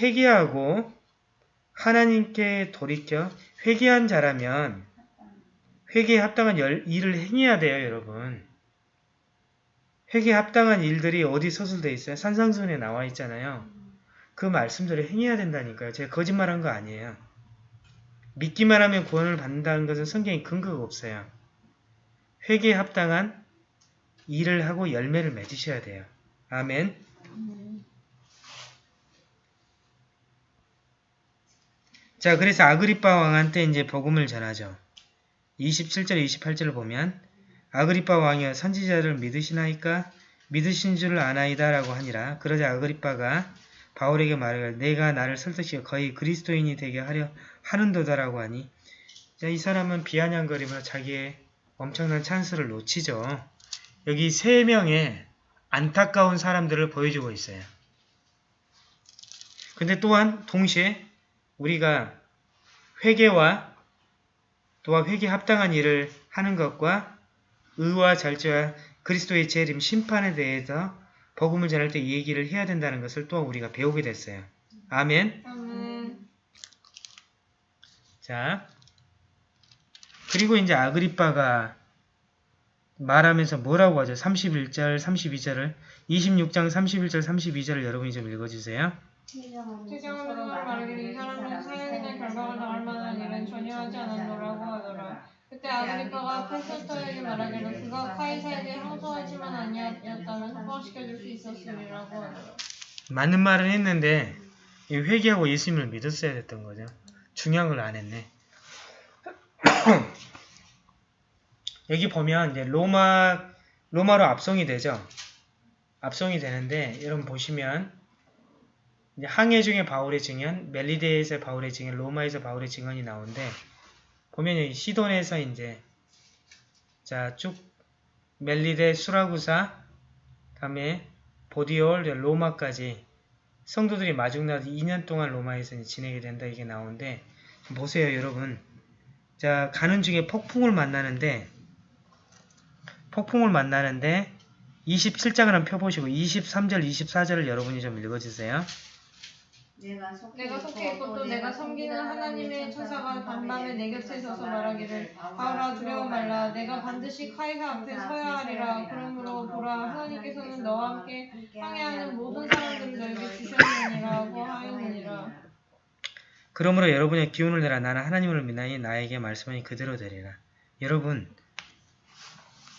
회개하고 하나님께 돌이켜 회개한 자라면 회개에 합당한 열, 일을 행해야 돼요, 여러분. 회개에 합당한 일들이 어디 서술되어 있어요? 산상순에 나와 있잖아요. 그 말씀대로 행해야 된다니까요. 제가 거짓말한 거 아니에요. 믿기만 하면 구원을 받는다는 것은 성경에 근거가 없어요. 회개에 합당한 일을 하고 열매를 맺으셔야 돼요. 아멘. 자, 그래서 아그리파 왕한테 이제 복음을 전하죠. 27절, 28절을 보면 아그리파 왕이여 선지자를 믿으시나이까 믿으신 줄을 아나이다 라고 하니라. 그러자 아그리파가 바울에게 말하기를 내가 나를 설득시켜 거의 그리스도인이 되게 하려 하는도다라고 하니 자, 이 사람은 비아냥거리며 자기의 엄청난 찬스를 놓치죠. 여기 세 명의 안타까운 사람들을 보여주고 있어요. 근데 또한 동시에 우리가 회개와 또한 회개 합당한 일을 하는 것과 의와 절제와 그리스도의 재림 심판에 대해서 복음을 전할 때이 얘기를 해야 된다는 것을 또 우리가 배우게 됐어요. 아멘. 아멘. 자, 그리고 이제 아그리빠가 말하면서 뭐라고 하죠? 31절, 32절을 26장 31절, 32절을 여러분이 좀 읽어주세요. 최경은 말하기를 이 사람은 사형이나 결박을 당할 만한 일은 전혀 하지 않았노라고 하더라. 그때 아그리빠가 페스토에게 말하기를 그가 카이사에게 항소하지만 아니었다면 석방시켜줄 수 있었으리라고 하더라. 맞는 말은 했는데 이 회개하고 예수님을 믿었어야 됐던 거죠. 걸안 했네. 여기 보면 이제 로마 로마로 압송이 되죠. 압송이 되는데 여러분 보시면 항해 중에 바울의 증언, 멜리데에서 바울의 증언, 로마에서 바울의 증언이 나오는데 보면 여기 시돈에서 이제 자쭉 멜리데 수라구사 다음에 보디올 로마까지 성도들이 마중나서 2년 동안 로마에서 지내게 된다 이게 나오는데 보세요 여러분. 자 가는 중에 폭풍을 만나는데 폭풍을 만나는데 27장을 한번 펴보시고 23절 24절을 여러분이 좀 읽어주세요 내가 속해 내가 속해 있고 또 내가 섬기는 하나님의 천사가 간밤에 내 곁에 서서 말하기를 바울아 두려워 말라. 내가 반드시 카이사 앞에 서야 하리라. 그러므로 보라 하나님께서는 너와 함께 항해하는 모든 사람들을 너에게 주셨느니라고 하였느니라. 그러므로 여러분의 기운을 내라. 나는 하나님을 믿나니 나에게 말씀하니 그대로 되리라. 여러분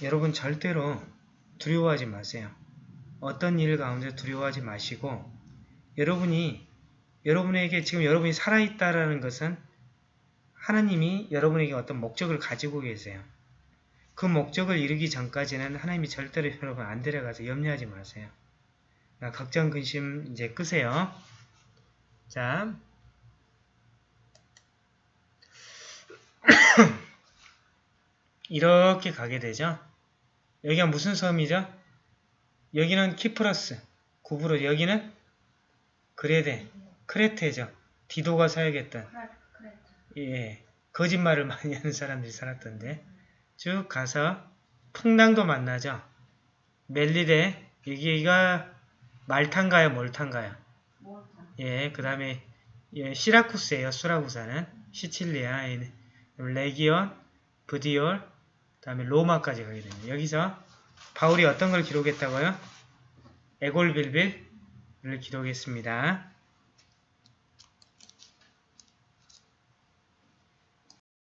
여러분 절대로 두려워하지 마세요. 어떤 일 가운데 두려워하지 마시고 여러분이 여러분에게 지금 여러분이 살아있다라는 것은 하나님이 여러분에게 어떤 목적을 가지고 계세요. 그 목적을 이루기 전까지는 하나님이 절대로 여러분 안 데려가서 염려하지 마세요. 나 걱정 근심 이제 끄세요. 자, 이렇게 가게 되죠. 여기가 무슨 섬이죠? 여기는 키프러스, 구브로 여기는 그레데, 크레테죠. 디도가 사역했던 예, 거짓말을 많이 하는 사람들이 살았던데 쭉 가서 풍랑도 만나죠. 멜리데 여기가 말탄가요, 몰탄가요? 예, 그 다음에 예, 시라쿠스예요. 수라구사는 시칠리아, 예, 레기온, 브디올, 그 다음에 로마까지 가게 됩니다. 여기서 바울이 어떤 걸 기록했다고요? 에골빌빌을 기록했습니다.